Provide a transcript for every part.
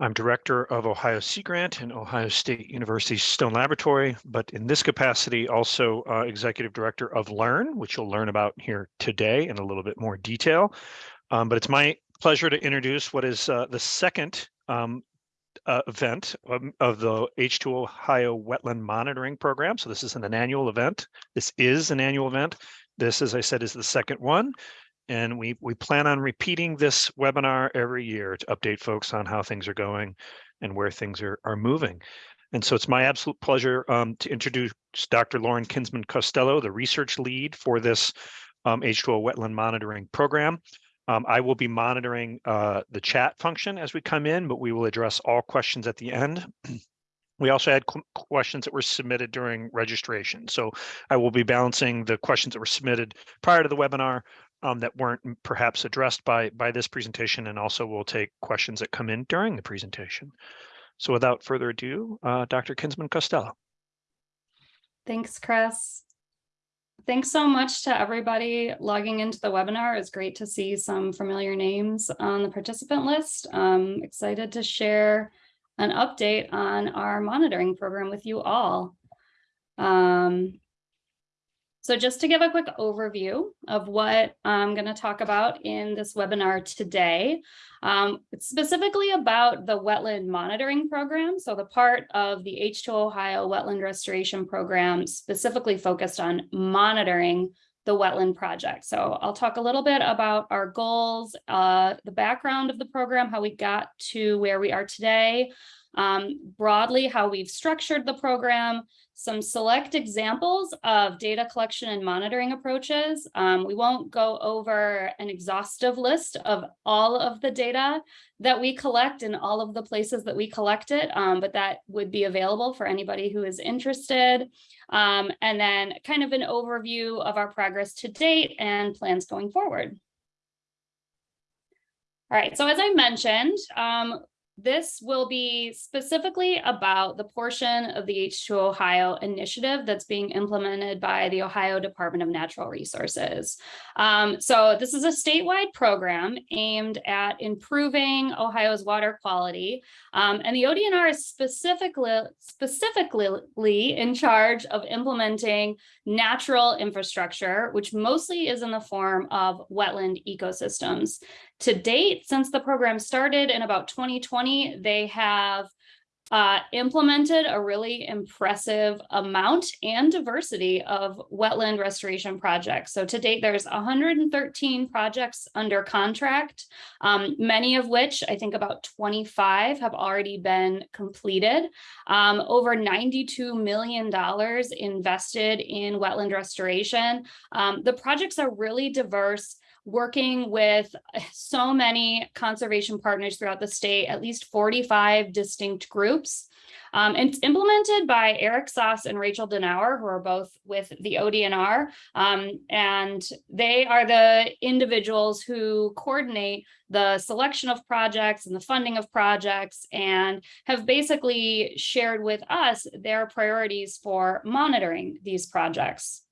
I'm director of Ohio Sea Grant and Ohio State University Stone Laboratory, but in this capacity also uh, executive director of Learn, which you'll learn about here today in a little bit more detail. Um, but it's my pleasure to introduce what is uh, the second um, uh, event um, of the H2 Ohio Wetland Monitoring Program. So this isn't an annual event. This is an annual event. This, as I said, is the second one. And we, we plan on repeating this webinar every year to update folks on how things are going and where things are, are moving. And so it's my absolute pleasure um, to introduce Dr. Lauren Kinsman Costello, the research lead for this um, H2 Ohio wetland monitoring program. Um, I will be monitoring uh, the chat function as we come in, but we will address all questions at the end. We also had questions that were submitted during registration. So I will be balancing the questions that were submitted prior to the webinar um, that weren't perhaps addressed by, by this presentation, and also we'll take questions that come in during the presentation. So without further ado, uh, Dr. Kinsman Costello. Thanks, Chris. Thanks so much to everybody logging into the webinar. It's great to see some familiar names on the participant list. I'm excited to share an update on our monitoring program with you all. Um, so just to give a quick overview of what I'm going to talk about in this webinar today, um, it's specifically about the wetland monitoring program. So the part of the H2 Ohio wetland restoration program specifically focused on monitoring the wetland project. So I'll talk a little bit about our goals, uh, the background of the program, how we got to where we are today, um, broadly how we've structured the program, some select examples of data collection and monitoring approaches. Um, we won't go over an exhaustive list of all of the data that we collect in all of the places that we collect it, um, but that would be available for anybody who is interested. Um, and then kind of an overview of our progress to date and plans going forward. All right, so as I mentioned, um, this will be specifically about the portion of the H2 Ohio initiative that's being implemented by the Ohio Department of Natural Resources. Um, so this is a statewide program aimed at improving Ohio's water quality. Um, and the ODNR is specifically, specifically in charge of implementing natural infrastructure, which mostly is in the form of wetland ecosystems. To date, since the program started in about 2020, they have uh, implemented a really impressive amount and diversity of wetland restoration projects. So to date, there's 113 projects under contract, um, many of which I think about 25 have already been completed. Um, over $92 million invested in wetland restoration. Um, the projects are really diverse working with so many conservation partners throughout the state, at least 45 distinct groups. Um, it's implemented by Eric Soss and Rachel Denauer, who are both with the ODNR. Um, and they are the individuals who coordinate the selection of projects and the funding of projects and have basically shared with us their priorities for monitoring these projects.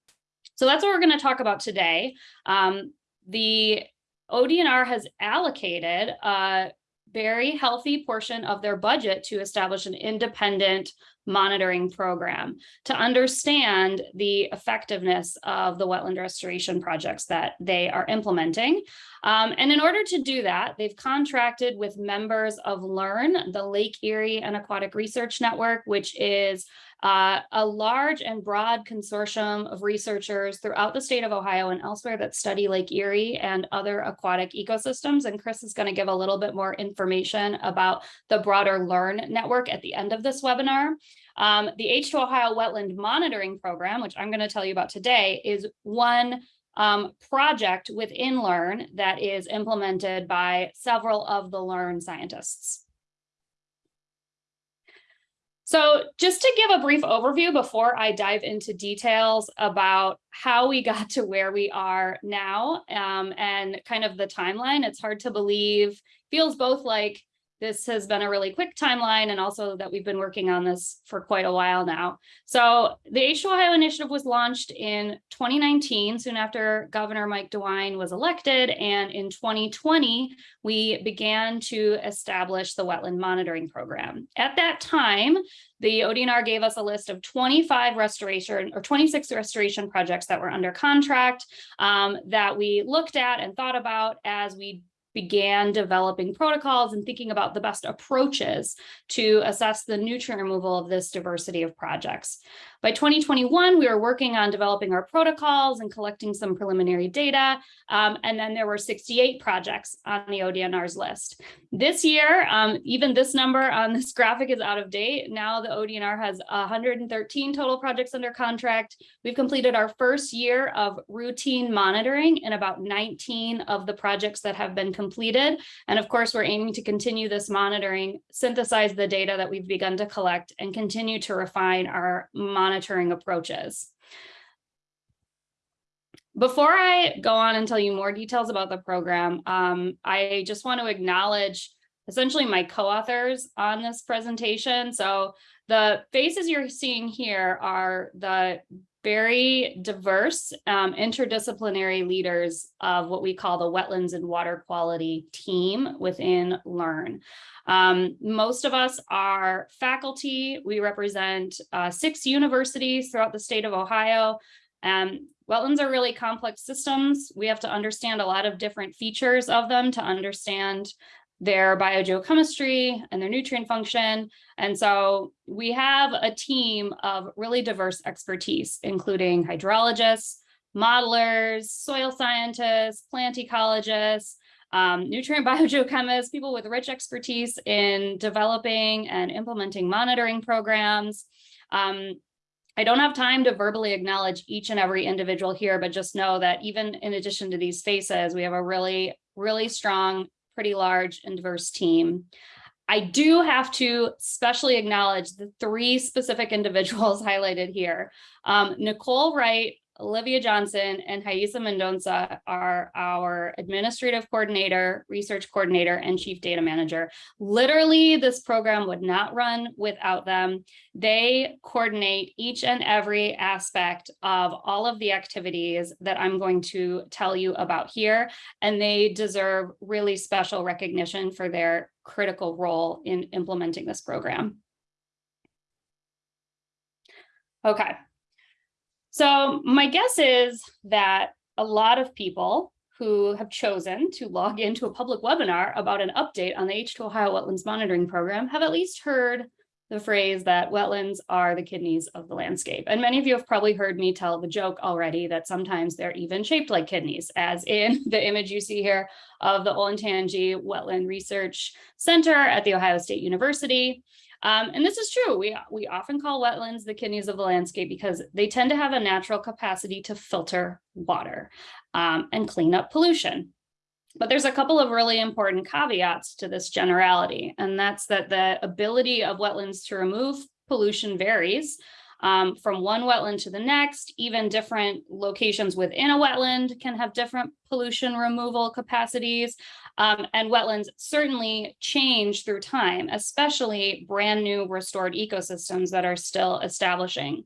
So that's what we're going to talk about today. Um, the ODNR has allocated a very healthy portion of their budget to establish an independent monitoring program to understand the effectiveness of the wetland restoration projects that they are implementing. Um, and in order to do that, they've contracted with members of LEARN, the Lake Erie and Aquatic Research Network, which is uh, a large and broad consortium of researchers throughout the state of Ohio and elsewhere that study Lake Erie and other aquatic ecosystems. And Chris is going to give a little bit more information about the broader LEARN network at the end of this webinar. Um, the H2 Ohio Wetland Monitoring Program, which I'm going to tell you about today, is one um, project within LEARN that is implemented by several of the LEARN scientists. So just to give a brief overview before I dive into details about how we got to where we are now um, and kind of the timeline, it's hard to believe, feels both like this has been a really quick timeline and also that we've been working on this for quite a while now. So the H2 Ohio initiative was launched in 2019, soon after Governor Mike DeWine was elected. And in 2020, we began to establish the wetland monitoring program. At that time, the ODNR gave us a list of 25 restoration or 26 restoration projects that were under contract um, that we looked at and thought about as we began developing protocols and thinking about the best approaches to assess the nutrient removal of this diversity of projects. By 2021, we were working on developing our protocols and collecting some preliminary data. Um, and then there were 68 projects on the ODNR's list. This year, um, even this number on this graphic is out of date. Now the ODNR has 113 total projects under contract. We've completed our first year of routine monitoring in about 19 of the projects that have been completed. And of course, we're aiming to continue this monitoring, synthesize the data that we've begun to collect and continue to refine our monitoring monitoring approaches. Before I go on and tell you more details about the program, um, I just want to acknowledge essentially my co-authors on this presentation. So the faces you're seeing here are the very diverse um, interdisciplinary leaders of what we call the wetlands and water quality team within LEARN. Um, most of us are faculty. We represent uh, six universities throughout the state of Ohio. And wetlands are really complex systems. We have to understand a lot of different features of them to understand their biogeochemistry and their nutrient function. And so we have a team of really diverse expertise, including hydrologists, modelers, soil scientists, plant ecologists, um, nutrient biogeochemists, people with rich expertise in developing and implementing monitoring programs. Um, I don't have time to verbally acknowledge each and every individual here, but just know that even in addition to these faces, we have a really, really strong, pretty large and diverse team. I do have to specially acknowledge the three specific individuals highlighted here. Um, Nicole Wright Olivia Johnson and Haisa Mendonça are our administrative coordinator, research coordinator, and chief data manager. Literally, this program would not run without them. They coordinate each and every aspect of all of the activities that I'm going to tell you about here, and they deserve really special recognition for their critical role in implementing this program. Okay, so my guess is that a lot of people who have chosen to log into a public webinar about an update on the H2 Ohio Wetlands Monitoring Program have at least heard the phrase that wetlands are the kidneys of the landscape. And many of you have probably heard me tell the joke already that sometimes they're even shaped like kidneys, as in the image you see here of the Olentangy Wetland Research Center at The Ohio State University. Um, and this is true. We, we often call wetlands the kidneys of the landscape because they tend to have a natural capacity to filter water um, and clean up pollution. But there's a couple of really important caveats to this generality, and that's that the ability of wetlands to remove pollution varies um, from one wetland to the next, even different locations within a wetland can have different pollution removal capacities. Um, and wetlands certainly change through time, especially brand new restored ecosystems that are still establishing.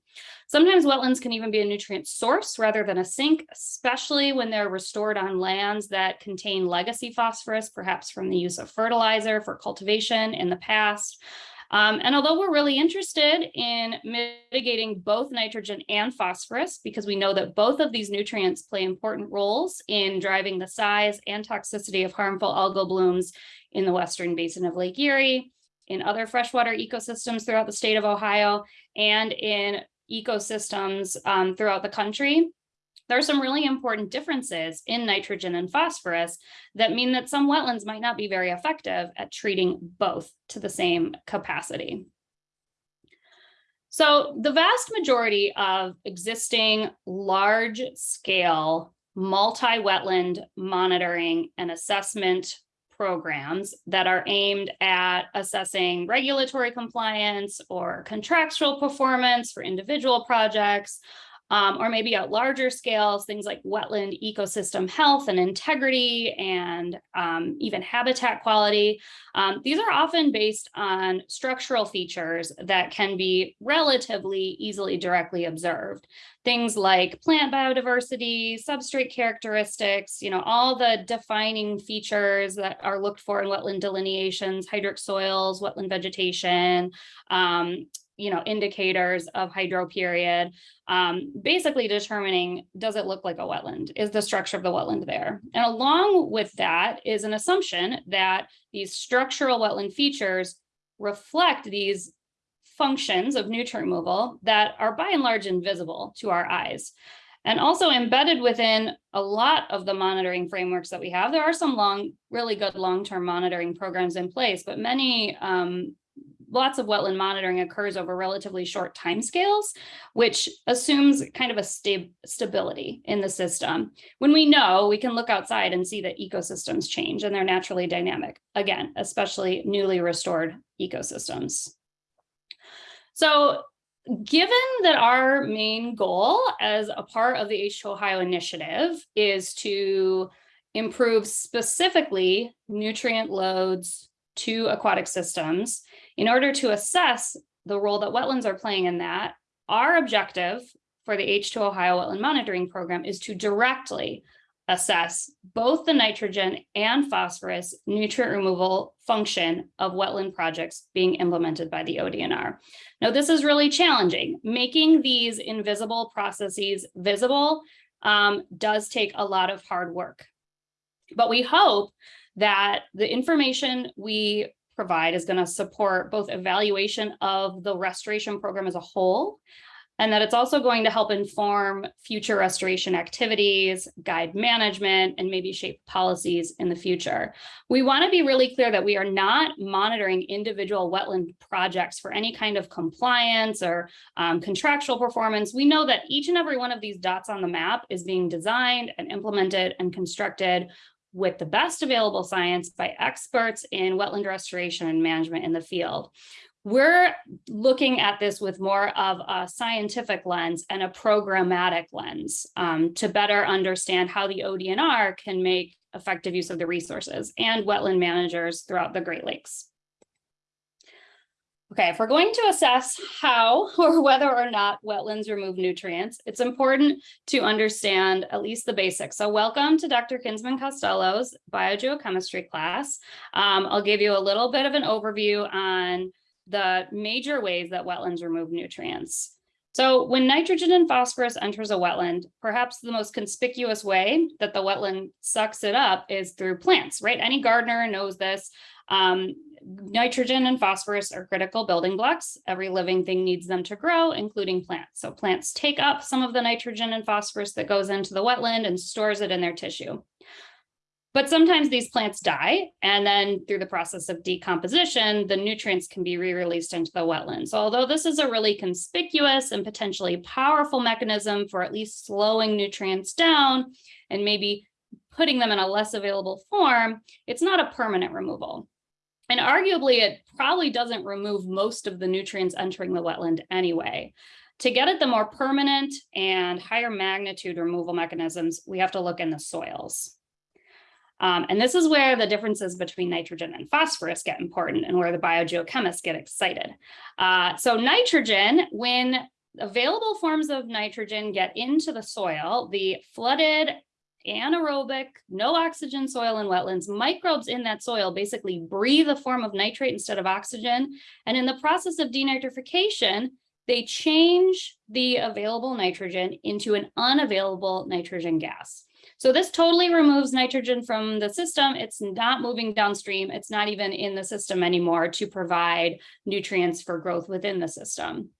Sometimes wetlands can even be a nutrient source rather than a sink, especially when they're restored on lands that contain legacy phosphorus, perhaps from the use of fertilizer for cultivation in the past. Um, and although we're really interested in mitigating both nitrogen and phosphorus, because we know that both of these nutrients play important roles in driving the size and toxicity of harmful algal blooms in the western basin of Lake Erie, in other freshwater ecosystems throughout the state of Ohio, and in ecosystems um, throughout the country, there are some really important differences in nitrogen and phosphorus that mean that some wetlands might not be very effective at treating both to the same capacity. So the vast majority of existing large scale multi-wetland monitoring and assessment programs that are aimed at assessing regulatory compliance or contractual performance for individual projects um, or maybe at larger scales, things like wetland ecosystem health and integrity and um, even habitat quality. Um, these are often based on structural features that can be relatively easily directly observed. Things like plant biodiversity, substrate characteristics, you know, all the defining features that are looked for in wetland delineations, hydric soils, wetland vegetation, um, you know, indicators of hydro period, um, basically determining, does it look like a wetland? Is the structure of the wetland there? And along with that is an assumption that these structural wetland features reflect these functions of nutrient removal that are by and large invisible to our eyes. And also embedded within a lot of the monitoring frameworks that we have, there are some long, really good long-term monitoring programs in place, but many um, lots of wetland monitoring occurs over relatively short timescales, which assumes kind of a sta stability in the system. When we know, we can look outside and see that ecosystems change and they're naturally dynamic, again, especially newly restored ecosystems. So given that our main goal as a part of the H2 Ohio initiative is to improve specifically nutrient loads to aquatic systems, in order to assess the role that wetlands are playing in that, our objective for the H2 Ohio Wetland Monitoring Program is to directly assess both the nitrogen and phosphorus nutrient removal function of wetland projects being implemented by the ODNR. Now, this is really challenging. Making these invisible processes visible um, does take a lot of hard work. But we hope that the information we provide is going to support both evaluation of the restoration program as a whole, and that it's also going to help inform future restoration activities, guide management, and maybe shape policies in the future. We want to be really clear that we are not monitoring individual wetland projects for any kind of compliance or um, contractual performance. We know that each and every one of these dots on the map is being designed and implemented and constructed with the best available science by experts in wetland restoration and management in the field. We're looking at this with more of a scientific lens and a programmatic lens um, to better understand how the ODNR can make effective use of the resources and wetland managers throughout the Great Lakes. Okay, if we're going to assess how or whether or not wetlands remove nutrients, it's important to understand at least the basics. So welcome to Dr. Kinsman Costello's biogeochemistry class. Um, I'll give you a little bit of an overview on the major ways that wetlands remove nutrients. So when nitrogen and phosphorus enters a wetland, perhaps the most conspicuous way that the wetland sucks it up is through plants, right? Any gardener knows this. Um, nitrogen and phosphorus are critical building blocks. Every living thing needs them to grow, including plants. So plants take up some of the nitrogen and phosphorus that goes into the wetland and stores it in their tissue. But sometimes these plants die, and then through the process of decomposition, the nutrients can be re-released into the wetland. So although this is a really conspicuous and potentially powerful mechanism for at least slowing nutrients down and maybe putting them in a less available form, it's not a permanent removal. And arguably, it probably doesn't remove most of the nutrients entering the wetland anyway. To get at the more permanent and higher magnitude removal mechanisms, we have to look in the soils. Um, and this is where the differences between nitrogen and phosphorus get important and where the biogeochemists get excited. Uh, so nitrogen, when available forms of nitrogen get into the soil, the flooded anaerobic, no oxygen soil and wetlands, microbes in that soil basically breathe a form of nitrate instead of oxygen. And in the process of denitrification, they change the available nitrogen into an unavailable nitrogen gas. So this totally removes nitrogen from the system. It's not moving downstream. It's not even in the system anymore to provide nutrients for growth within the system.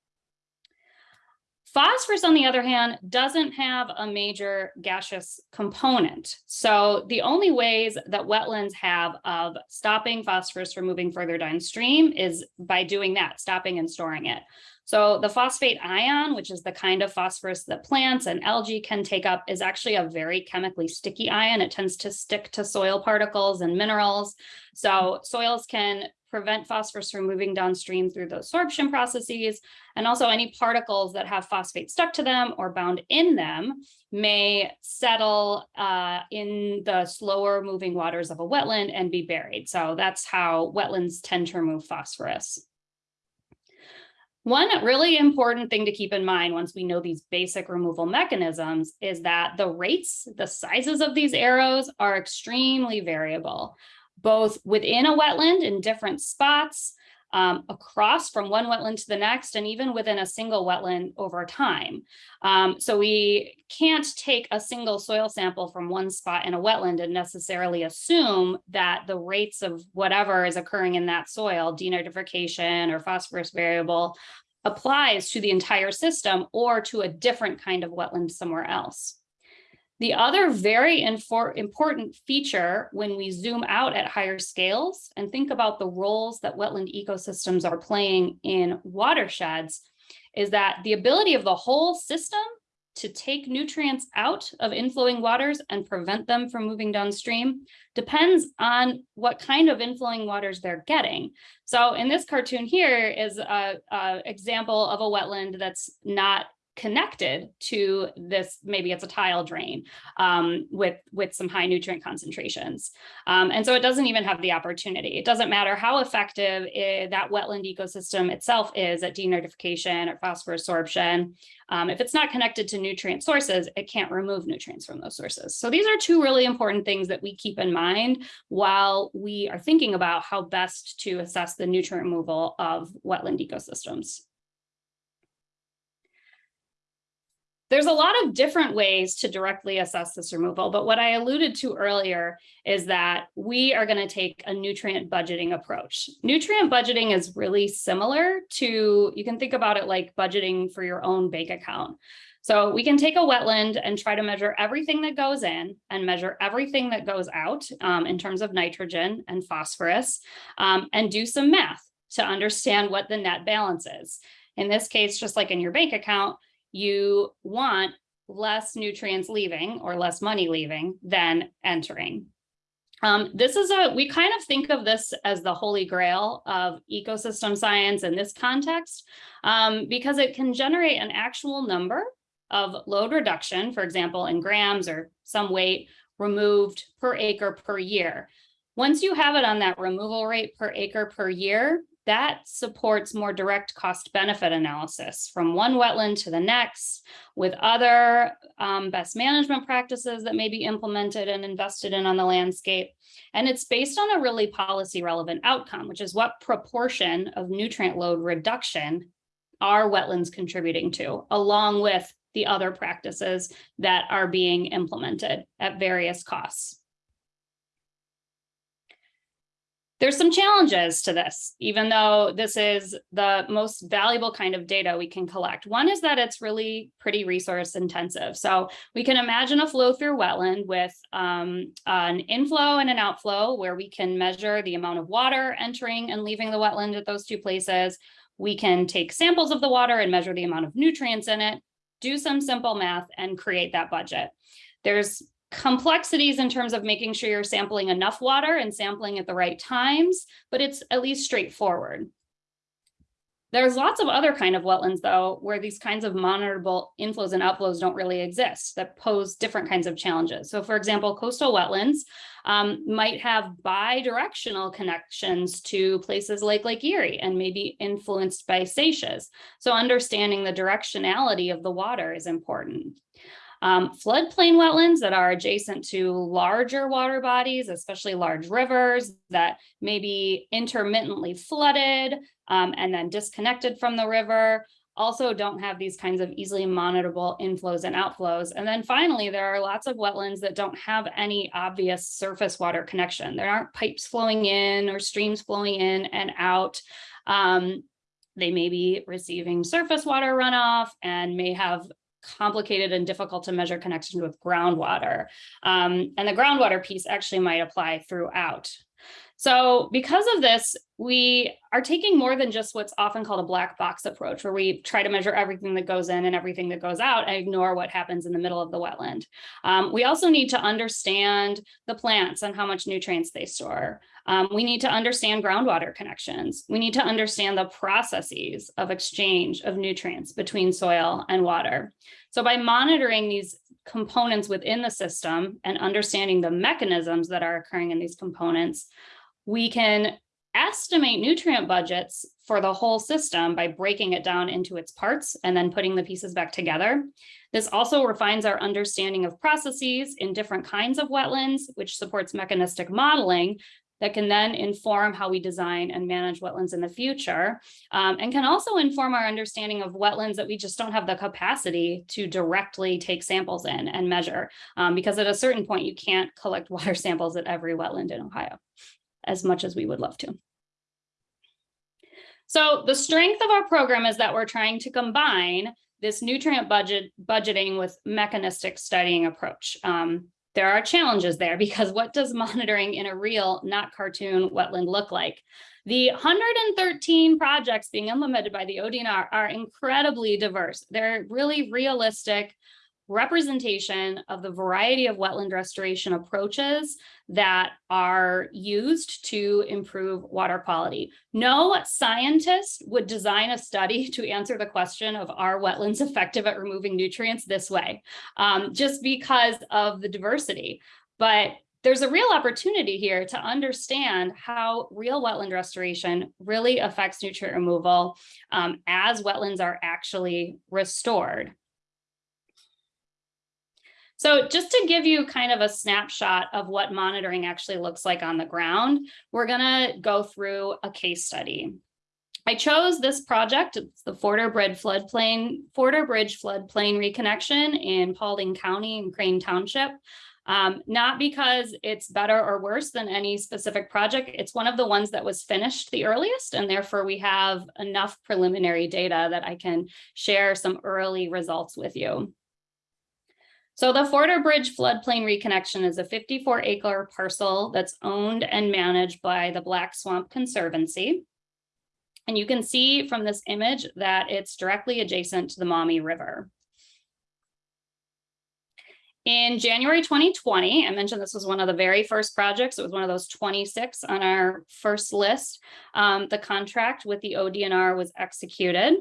Phosphorus, on the other hand, doesn't have a major gaseous component. So the only ways that wetlands have of stopping phosphorus from moving further downstream is by doing that, stopping and storing it. So the phosphate ion, which is the kind of phosphorus that plants and algae can take up, is actually a very chemically sticky ion. It tends to stick to soil particles and minerals. So soils can prevent phosphorus from moving downstream through the absorption processes. And also any particles that have phosphate stuck to them or bound in them may settle uh, in the slower moving waters of a wetland and be buried. So that's how wetlands tend to remove phosphorus. One really important thing to keep in mind once we know these basic removal mechanisms is that the rates, the sizes of these arrows are extremely variable, both within a wetland in different spots, um, across from one wetland to the next, and even within a single wetland over time. Um, so we can't take a single soil sample from one spot in a wetland and necessarily assume that the rates of whatever is occurring in that soil, denitrification or phosphorus variable, applies to the entire system or to a different kind of wetland somewhere else. The other very important feature when we zoom out at higher scales and think about the roles that wetland ecosystems are playing in watersheds is that the ability of the whole system to take nutrients out of inflowing waters and prevent them from moving downstream depends on what kind of inflowing waters they're getting. So in this cartoon here is a, a example of a wetland that's not connected to this, maybe it's a tile drain um, with, with some high nutrient concentrations. Um, and so it doesn't even have the opportunity. It doesn't matter how effective it, that wetland ecosystem itself is at denitrification or phosphorus sorption. Um, if it's not connected to nutrient sources, it can't remove nutrients from those sources. So these are two really important things that we keep in mind while we are thinking about how best to assess the nutrient removal of wetland ecosystems. There's a lot of different ways to directly assess this removal, but what I alluded to earlier is that we are going to take a nutrient budgeting approach. Nutrient budgeting is really similar to, you can think about it like budgeting for your own bank account. So we can take a wetland and try to measure everything that goes in and measure everything that goes out um, in terms of nitrogen and phosphorus um, and do some math to understand what the net balance is. In this case, just like in your bank account, you want less nutrients leaving or less money leaving than entering. Um, this is a, we kind of think of this as the holy grail of ecosystem science in this context, um, because it can generate an actual number of load reduction, for example, in grams or some weight removed per acre per year. Once you have it on that removal rate per acre per year, that supports more direct cost benefit analysis from one wetland to the next with other um, best management practices that may be implemented and invested in on the landscape. And it's based on a really policy relevant outcome, which is what proportion of nutrient load reduction are wetlands contributing to, along with the other practices that are being implemented at various costs. There's some challenges to this, even though this is the most valuable kind of data we can collect. One is that it's really pretty resource intensive. So we can imagine a flow through wetland with um, an inflow and an outflow where we can measure the amount of water entering and leaving the wetland at those two places. We can take samples of the water and measure the amount of nutrients in it, do some simple math and create that budget. There's complexities in terms of making sure you're sampling enough water and sampling at the right times, but it's at least straightforward. There's lots of other kind of wetlands though, where these kinds of monitorable inflows and outflows don't really exist that pose different kinds of challenges. So for example, coastal wetlands um, might have bi-directional connections to places like Lake Erie and maybe influenced by seiches. So understanding the directionality of the water is important. Um, floodplain wetlands that are adjacent to larger water bodies, especially large rivers that may be intermittently flooded um, and then disconnected from the river, also don't have these kinds of easily monitorable inflows and outflows. And then finally, there are lots of wetlands that don't have any obvious surface water connection. There aren't pipes flowing in or streams flowing in and out. Um, they may be receiving surface water runoff and may have complicated and difficult to measure connection with groundwater. Um, and the groundwater piece actually might apply throughout. So because of this, we are taking more than just what's often called a black box approach, where we try to measure everything that goes in and everything that goes out and ignore what happens in the middle of the wetland. Um, we also need to understand the plants and how much nutrients they store. Um, we need to understand groundwater connections. We need to understand the processes of exchange of nutrients between soil and water. So by monitoring these components within the system and understanding the mechanisms that are occurring in these components, we can estimate nutrient budgets for the whole system by breaking it down into its parts and then putting the pieces back together. This also refines our understanding of processes in different kinds of wetlands, which supports mechanistic modeling that can then inform how we design and manage wetlands in the future um, and can also inform our understanding of wetlands that we just don't have the capacity to directly take samples in and measure um, because at a certain point you can't collect water samples at every wetland in Ohio as much as we would love to. So the strength of our program is that we're trying to combine this nutrient budget budgeting with mechanistic studying approach. Um, there are challenges there because what does monitoring in a real, not cartoon wetland look like? The 113 projects being implemented by the ODNR are incredibly diverse. They're really realistic representation of the variety of wetland restoration approaches that are used to improve water quality. No scientist would design a study to answer the question of are wetlands effective at removing nutrients this way, um, just because of the diversity. But there's a real opportunity here to understand how real wetland restoration really affects nutrient removal um, as wetlands are actually restored. So just to give you kind of a snapshot of what monitoring actually looks like on the ground, we're going to go through a case study. I chose this project, it's the Forder Bridge floodplain, Forder Bridge floodplain reconnection in Paulding County and Crane Township. Um, not because it's better or worse than any specific project. It's one of the ones that was finished the earliest, and therefore we have enough preliminary data that I can share some early results with you. So the Forder Bridge floodplain reconnection is a 54 acre parcel that's owned and managed by the Black Swamp Conservancy. And you can see from this image that it's directly adjacent to the Maumee River. In January 2020, I mentioned this was one of the very first projects. It was one of those 26 on our first list. Um, the contract with the ODNR was executed.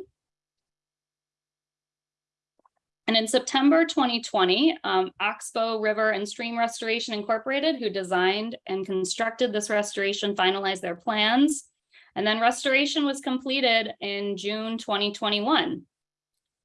And in September 2020, um, Oxbow River and Stream Restoration Incorporated, who designed and constructed this restoration, finalized their plans. And then restoration was completed in June 2021.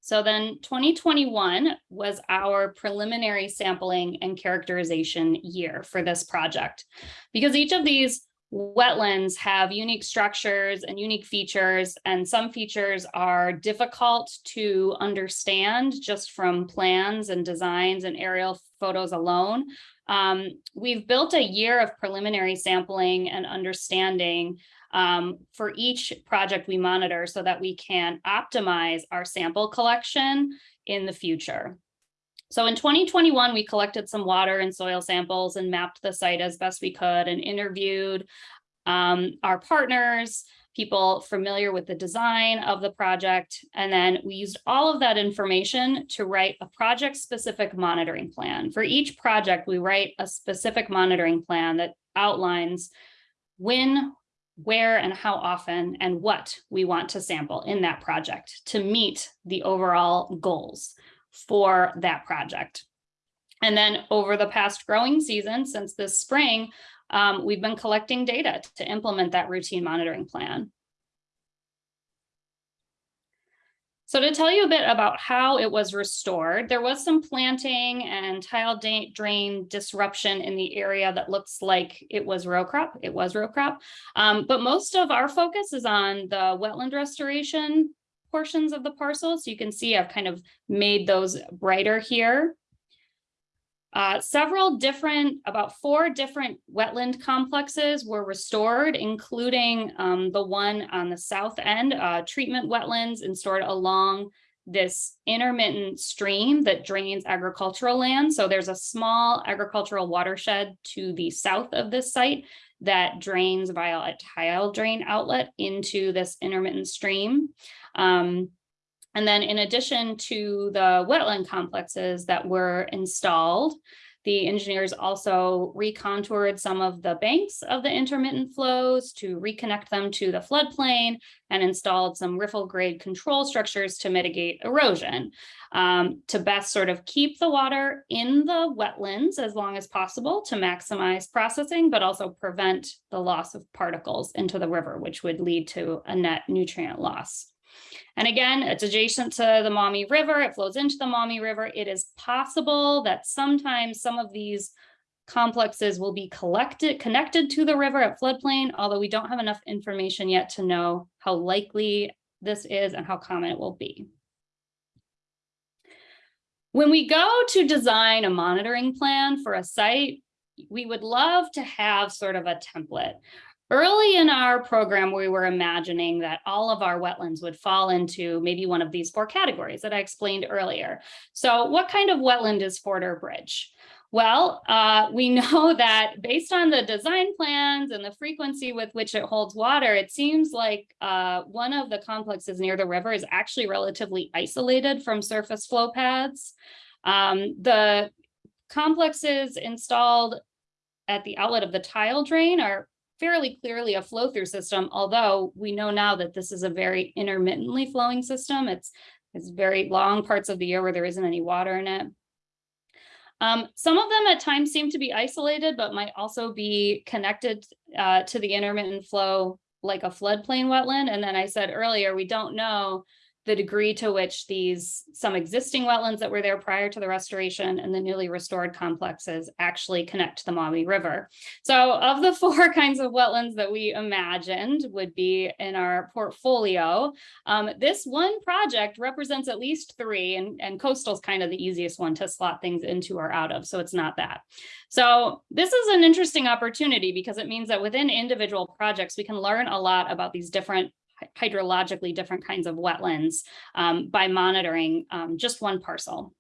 So then 2021 was our preliminary sampling and characterization year for this project. Because each of these wetlands have unique structures and unique features, and some features are difficult to understand just from plans and designs and aerial photos alone. Um, we've built a year of preliminary sampling and understanding um, for each project we monitor so that we can optimize our sample collection in the future. So in 2021, we collected some water and soil samples and mapped the site as best we could and interviewed um, our partners, people familiar with the design of the project. And then we used all of that information to write a project specific monitoring plan. For each project, we write a specific monitoring plan that outlines when, where and how often and what we want to sample in that project to meet the overall goals for that project. And then over the past growing season, since this spring, um, we've been collecting data to implement that routine monitoring plan. So to tell you a bit about how it was restored, there was some planting and tile drain disruption in the area that looks like it was row crop. It was row crop. Um, but most of our focus is on the wetland restoration portions of the parcel. So you can see I've kind of made those brighter here. Uh, several different, about four different wetland complexes were restored, including um, the one on the south end, uh, treatment wetlands and stored along this intermittent stream that drains agricultural land. So there's a small agricultural watershed to the south of this site that drains via a tile drain outlet into this intermittent stream. Um, and then in addition to the wetland complexes that were installed, The engineers also recontoured some of the banks of the intermittent flows to reconnect them to the floodplain and installed some riffle grade control structures to mitigate erosion um, to best sort of keep the water in the wetlands as long as possible to maximize processing, but also prevent the loss of particles into the river, which would lead to a net nutrient loss. And again, it's adjacent to the Maumee River. It flows into the Maumee River. It is possible that sometimes some of these complexes will be collected, connected to the river at floodplain, although we don't have enough information yet to know how likely this is and how common it will be. When we go to design a monitoring plan for a site, we would love to have sort of a template. Early in our program, we were imagining that all of our wetlands would fall into maybe one of these four categories that I explained earlier. So what kind of wetland is Forder Bridge? Well, uh, we know that based on the design plans and the frequency with which it holds water, it seems like uh, one of the complexes near the river is actually relatively isolated from surface flow paths. Um, the complexes installed at the outlet of the tile drain are fairly clearly a flow through system, although we know now that this is a very intermittently flowing system. It's, it's very long parts of the year where there isn't any water in it. Um, some of them at times seem to be isolated, but might also be connected uh, to the intermittent flow like a floodplain wetland. And then I said earlier, we don't know the degree to which these some existing wetlands that were there prior to the restoration and the newly restored complexes actually connect to the Maumee River. So of the four kinds of wetlands that we imagined would be in our portfolio, um, this one project represents at least three and, and coastal is kind of the easiest one to slot things into or out of. So it's not that. So this is an interesting opportunity because it means that within individual projects, we can learn a lot about these different hydrologically different kinds of wetlands um, by monitoring um, just one parcel.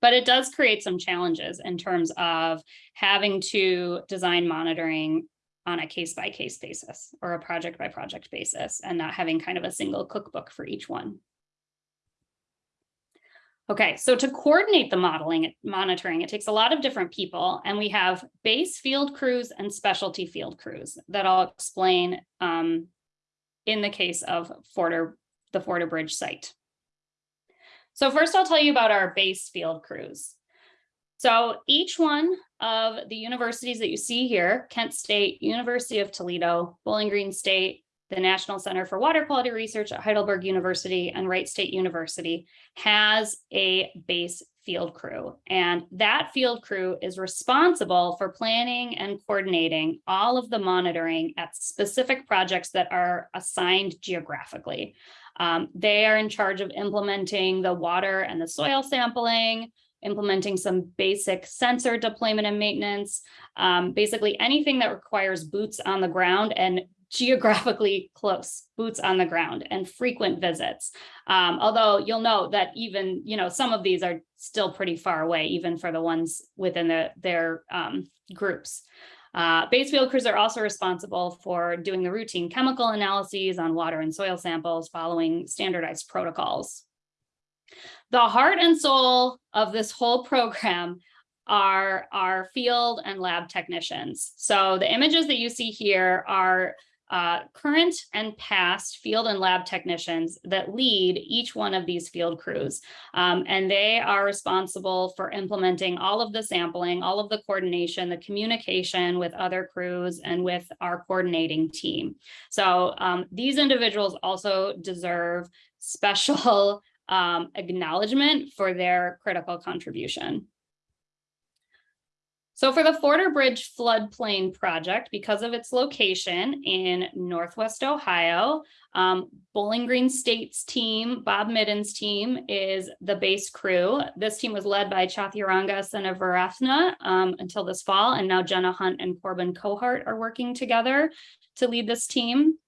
But it does create some challenges in terms of having to design monitoring on a case by case basis or a project by project basis and not having kind of a single cookbook for each one. Okay, so to coordinate the modeling, monitoring, it takes a lot of different people and we have base field crews and specialty field crews that I'll explain um, in the case of Forder, the Forder Bridge site. So first I'll tell you about our base field crews. So each one of the universities that you see here, Kent State, University of Toledo, Bowling Green State, the National Center for Water Quality Research at Heidelberg University and Wright State University has a base field crew. And that field crew is responsible for planning and coordinating all of the monitoring at specific projects that are assigned geographically. Um, they are in charge of implementing the water and the soil sampling, implementing some basic sensor deployment and maintenance, um, basically anything that requires boots on the ground and geographically close, boots on the ground and frequent visits. Um, although you'll note that even, you know, some of these are still pretty far away, even for the ones within the, their um, groups. Uh, base field crews are also responsible for doing the routine chemical analyses on water and soil samples following standardized protocols. The heart and soul of this whole program are our field and lab technicians. So the images that you see here are uh, current and past field and lab technicians that lead each one of these field crews. Um, and they are responsible for implementing all of the sampling, all of the coordination, the communication with other crews and with our coordinating team. So um, these individuals also deserve special um, acknowledgement for their critical contribution. So for the Forder Bridge floodplain project, because of its location in Northwest Ohio, um, Bowling Green State's team, Bob Midden's team is the base crew. This team was led by Chathiranga Senavaratna um, until this fall, and now Jenna Hunt and Corbin Cohart are working together to lead this team.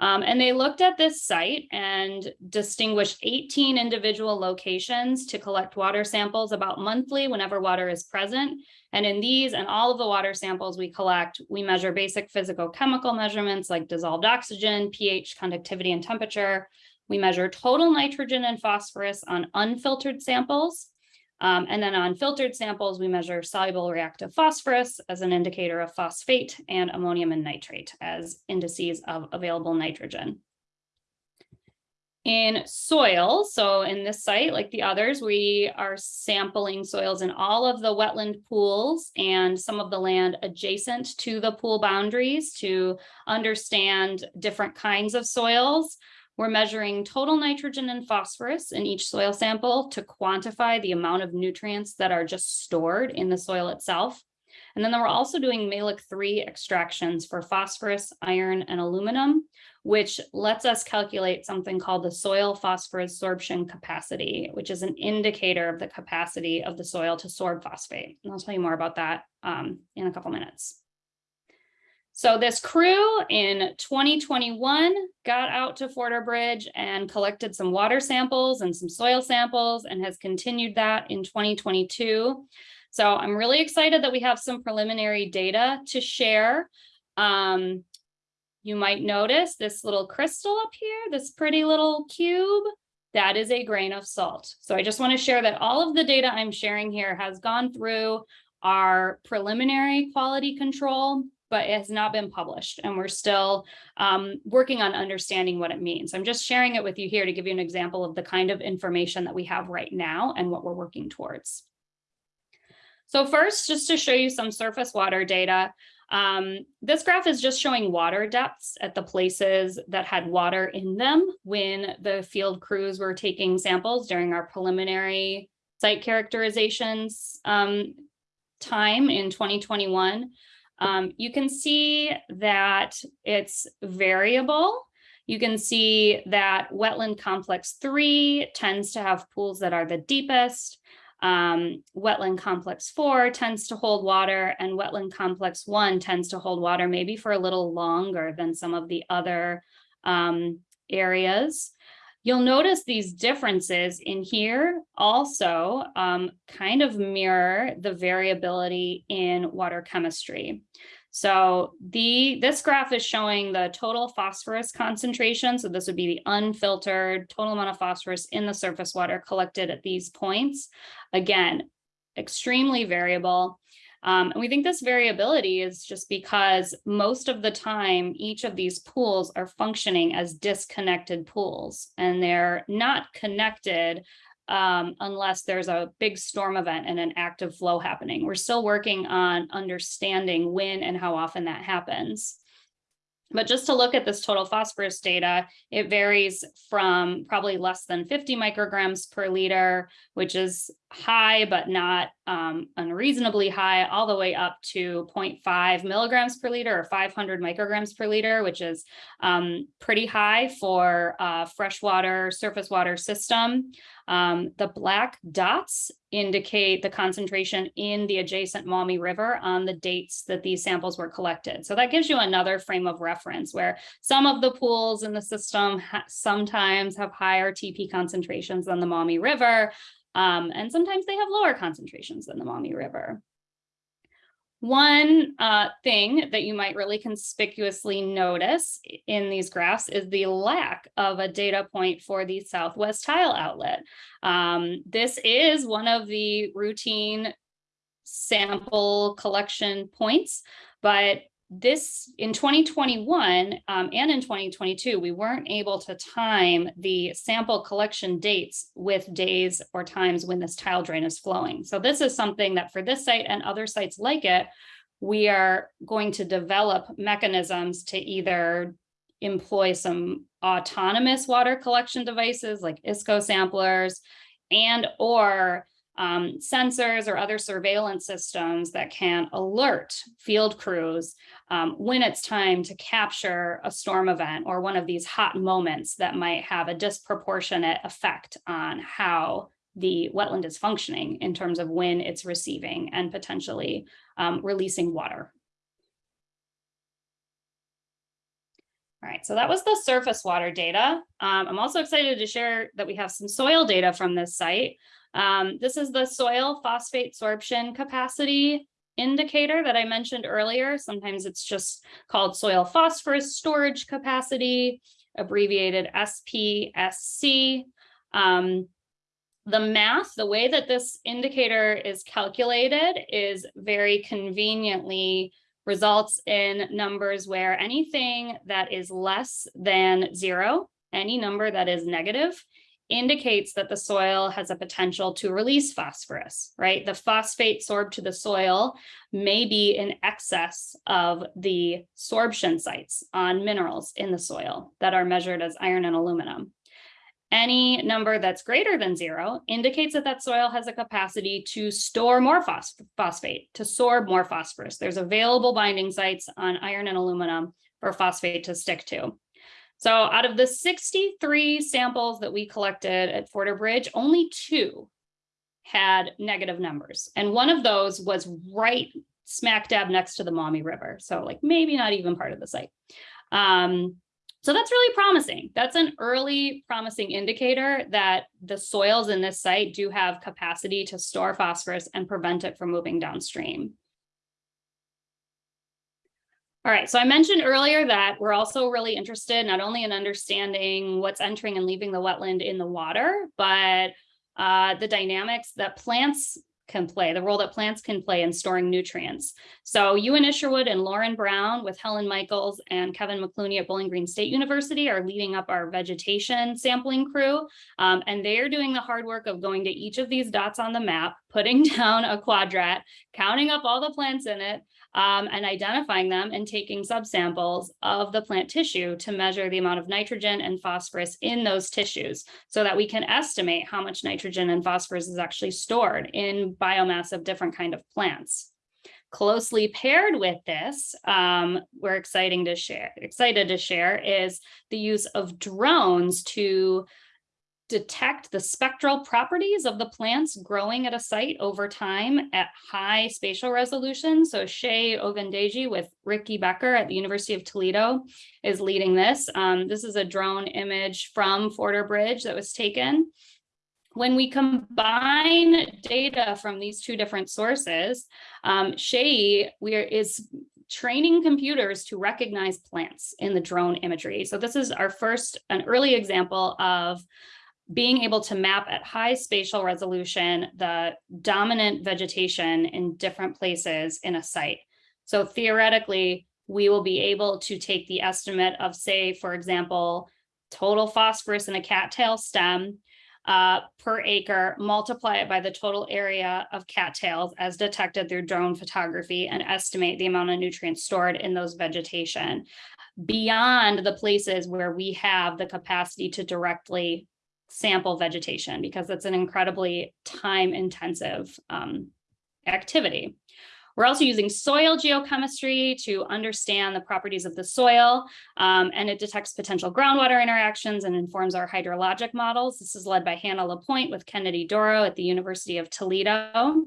Um, and they looked at this site and distinguished 18 individual locations to collect water samples about monthly whenever water is present. And in these and all of the water samples we collect, we measure basic physicochemical measurements like dissolved oxygen, pH, conductivity, and temperature. We measure total nitrogen and phosphorus on unfiltered samples. Um, and then on filtered samples, we measure soluble reactive phosphorus as an indicator of phosphate and ammonium and nitrate as indices of available nitrogen. In soil, so in this site, like the others, we are sampling soils in all of the wetland pools and some of the land adjacent to the pool boundaries to understand different kinds of soils. We're measuring total nitrogen and phosphorus in each soil sample to quantify the amount of nutrients that are just stored in the soil itself. And then we're also doing Mehlich-3 extractions for phosphorus, iron, and aluminum, which lets us calculate something called the soil phosphorus sorption capacity, which is an indicator of the capacity of the soil to sorb phosphate. And I'll tell you more about that um, in a couple minutes. So this crew in 2021 got out to Forder and collected some water samples and some soil samples and has continued that in 2022. So I'm really excited that we have some preliminary data to share. Um, you might notice this little crystal up here, this pretty little cube, that is a grain of salt. So I just want to share that all of the data I'm sharing here has gone through our preliminary quality control, but it has not been published. And we're still um, working on understanding what it means. I'm just sharing it with you here to give you an example of the kind of information that we have right now and what we're working towards. So first, just to show you some surface water data, um, this graph is just showing water depths at the places that had water in them when the field crews were taking samples during our preliminary site characterizations um, time in 2021. Um, you can see that it's variable. You can see that wetland complex three tends to have pools that are the deepest. Um, wetland complex four tends to hold water and wetland complex one tends to hold water maybe for a little longer than some of the other um, areas. You'll notice these differences in here also um, kind of mirror the variability in water chemistry. So the this graph is showing the total phosphorus concentration. So this would be the unfiltered total amount of phosphorus in the surface water collected at these points. Again, extremely variable. Um, and we think this variability is just because most of the time, each of these pools are functioning as disconnected pools and they're not connected um, unless there's a big storm event and an active flow happening. We're still working on understanding when and how often that happens. But just to look at this total phosphorus data, it varies from probably less than 50 micrograms per liter, which is high, but not um, unreasonably high, all the way up to 0.5 milligrams per liter or 500 micrograms per liter, which is um, pretty high for a freshwater surface water system. Um, the black dots indicate the concentration in the adjacent Maumee River on the dates that these samples were collected. So that gives you another frame of reference where some of the pools in the system sometimes have higher TP concentrations than the Maumee River, um, and sometimes they have lower concentrations than the Maumee River. One uh, thing that you might really conspicuously notice in these graphs is the lack of a data point for the Southwest tile outlet. Um, this is one of the routine sample collection points, but this in 2021 um, and in 2022, we weren't able to time the sample collection dates with days or times when this tile drain is flowing. So this is something that for this site and other sites like it, we are going to develop mechanisms to either employ some autonomous water collection devices like ISCO samplers and or um, sensors or other surveillance systems that can alert field crews um, when it's time to capture a storm event or one of these hot moments that might have a disproportionate effect on how the wetland is functioning in terms of when it's receiving and potentially um, releasing water. All right, so that was the surface water data. Um, I'm also excited to share that we have some soil data from this site. Um, this is the soil phosphate sorption capacity indicator that I mentioned earlier. Sometimes it's just called soil phosphorus storage capacity, abbreviated SPSC. Um, The math, the way that this indicator is calculated is very conveniently results in numbers where anything that is less than zero, any number that is negative, indicates that the soil has a potential to release phosphorus, right? The phosphate sorbed to the soil may be in excess of the sorption sites on minerals in the soil that are measured as iron and aluminum. Any number that's greater than zero indicates that that soil has a capacity to store more phos phosphate, to sorb more phosphorus. There's available binding sites on iron and aluminum for phosphate to stick to. So out of the 63 samples that we collected at Forder only two had negative numbers. And one of those was right smack dab next to the Maumee River. So like maybe not even part of the site. Um, so that's really promising. That's an early promising indicator that the soils in this site do have capacity to store phosphorus and prevent it from moving downstream. All right, so I mentioned earlier that we're also really interested not only in understanding what's entering and leaving the wetland in the water, but uh, the dynamics that plants can play, the role that plants can play in storing nutrients. So Ewan Isherwood and Lauren Brown with Helen Michaels and Kevin McCluney at Bowling Green State University are leading up our vegetation sampling crew. Um, and they are doing the hard work of going to each of these dots on the map, putting down a quadrat, counting up all the plants in it, um, and identifying them and taking subsamples of the plant tissue to measure the amount of nitrogen and phosphorus in those tissues so that we can estimate how much nitrogen and phosphorus is actually stored in biomass of different kind of plants. Closely paired with this, um, we're exciting to share, excited to share is the use of drones to detect the spectral properties of the plants growing at a site over time at high spatial resolution. So Shay Ogundeji with Ricky Becker at the University of Toledo is leading this. Um, this is a drone image from Forder Bridge that was taken. When we combine data from these two different sources, um, we are, is training computers to recognize plants in the drone imagery. So this is our first, an early example of being able to map at high spatial resolution the dominant vegetation in different places in a site. So theoretically, we will be able to take the estimate of, say, for example, total phosphorus in a cattail stem uh, per acre, multiply it by the total area of cattails as detected through drone photography and estimate the amount of nutrients stored in those vegetation beyond the places where we have the capacity to directly sample vegetation because it's an incredibly time intensive um, activity. We're also using soil geochemistry to understand the properties of the soil, um, and it detects potential groundwater interactions and informs our hydrologic models. This is led by Hannah LaPointe with Kennedy Doro at the University of Toledo.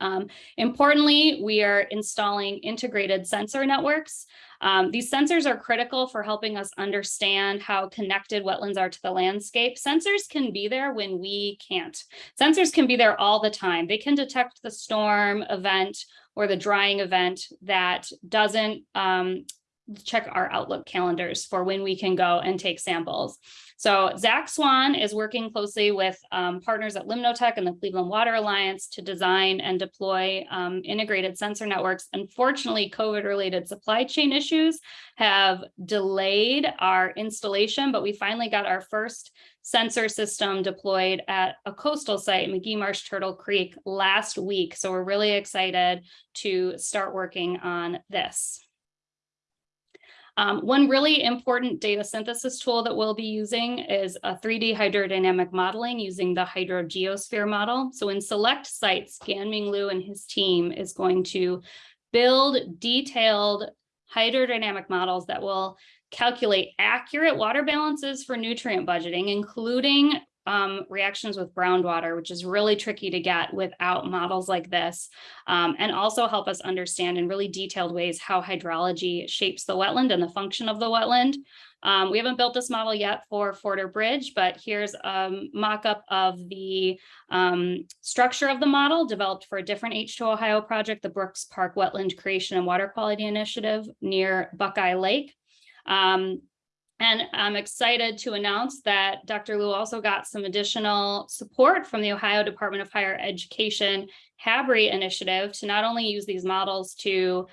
Um, importantly, we are installing integrated sensor networks. Um, these sensors are critical for helping us understand how connected wetlands are to the landscape. Sensors can be there when we can't. Sensors can be there all the time. They can detect the storm event or the drying event that doesn't um, check our Outlook calendars for when we can go and take samples. So Zach Swan is working closely with um, partners at Limnotech and the Cleveland Water Alliance to design and deploy um, integrated sensor networks. Unfortunately, COVID-related supply chain issues have delayed our installation, but we finally got our first sensor system deployed at a coastal site, Magee Marsh Turtle Creek, last week. So we're really excited to start working on this. Um, one really important data synthesis tool that we'll be using is a 3D hydrodynamic modeling using the hydrogeosphere model. So in select sites, Gan-Ming Liu and his team is going to build detailed hydrodynamic models that will calculate accurate water balances for nutrient budgeting, including um, reactions with groundwater, which is really tricky to get without models like this, um, and also help us understand in really detailed ways how hydrology shapes the wetland and the function of the wetland. Um, we haven't built this model yet for Forder Bridge, but here's a mock-up of the um, structure of the model developed for a different H2 Ohio project, the Brooks Park Wetland Creation and Water Quality Initiative near Buckeye Lake. Um, And I'm excited to announce that Dr. Liu also got some additional support from the Ohio Department of Higher Education HABRI initiative to not only use these models to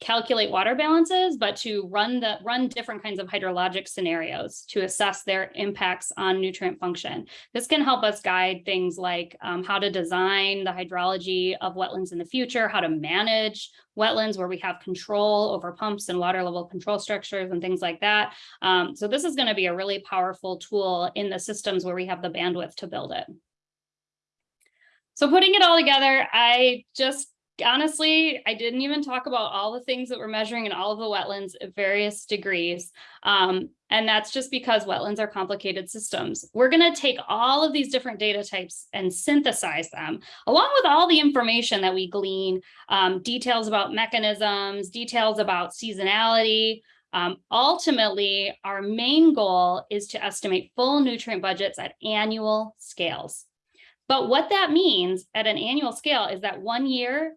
calculate water balances, but to run the run different kinds of hydrologic scenarios to assess their impacts on nutrient function. This can help us guide things like um, how to design the hydrology of wetlands in the future, how to manage wetlands where we have control over pumps and water level control structures and things like that. Um, so this is going to be a really powerful tool in the systems where we have the bandwidth to build it. So putting it all together, I just honestly, I didn't even talk about all the things that we're measuring in all of the wetlands at various degrees. Um, and that's just because wetlands are complicated systems. We're going to take all of these different data types and synthesize them, along with all the information that we glean, um, details about mechanisms, details about seasonality. Um, ultimately, our main goal is to estimate full nutrient budgets at annual scales. But what that means at an annual scale is that one year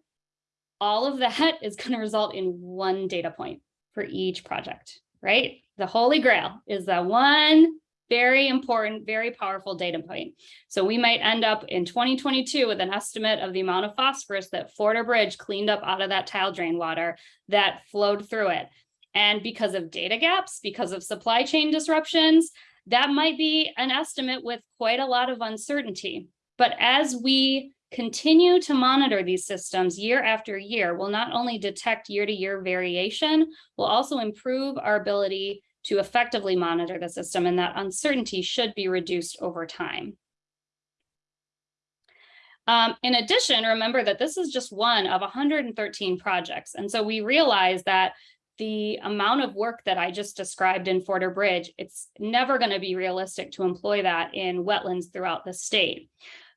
all of that is going to result in one data point for each project, right? The holy grail is that one very important, very powerful data point. So we might end up in 2022 with an estimate of the amount of phosphorus that Forder Bridge cleaned up out of that tile drain water that flowed through it. And because of data gaps, because of supply chain disruptions, that might be an estimate with quite a lot of uncertainty. But as we continue to monitor these systems year after year will not only detect year to year variation, will also improve our ability to effectively monitor the system and that uncertainty should be reduced over time. Um, in addition, remember that this is just one of 113 projects. And so we realize that the amount of work that I just described in Forder Bridge, it's never going to be realistic to employ that in wetlands throughout the state.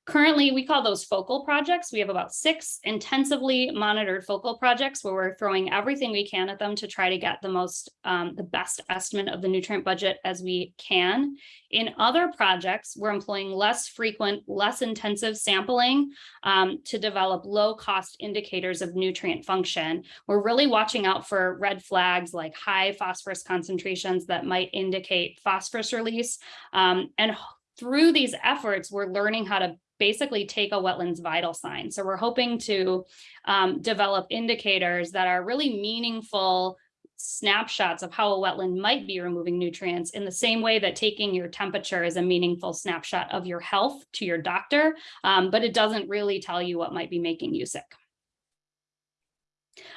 Currently, we call those focal projects. We have about six intensively monitored focal projects where we're throwing everything we can at them to try to get the most, um, the best estimate of the nutrient budget as we can. In other projects, we're employing less frequent, less intensive sampling um, to develop low cost indicators of nutrient function. We're really watching out for red flags like high phosphorus concentrations that might indicate phosphorus release. Um, and through these efforts, we're learning how to basically take a wetlands vital sign. So we're hoping to um, develop indicators that are really meaningful snapshots of how a wetland might be removing nutrients in the same way that taking your temperature is a meaningful snapshot of your health to your doctor, um, but it doesn't really tell you what might be making you sick.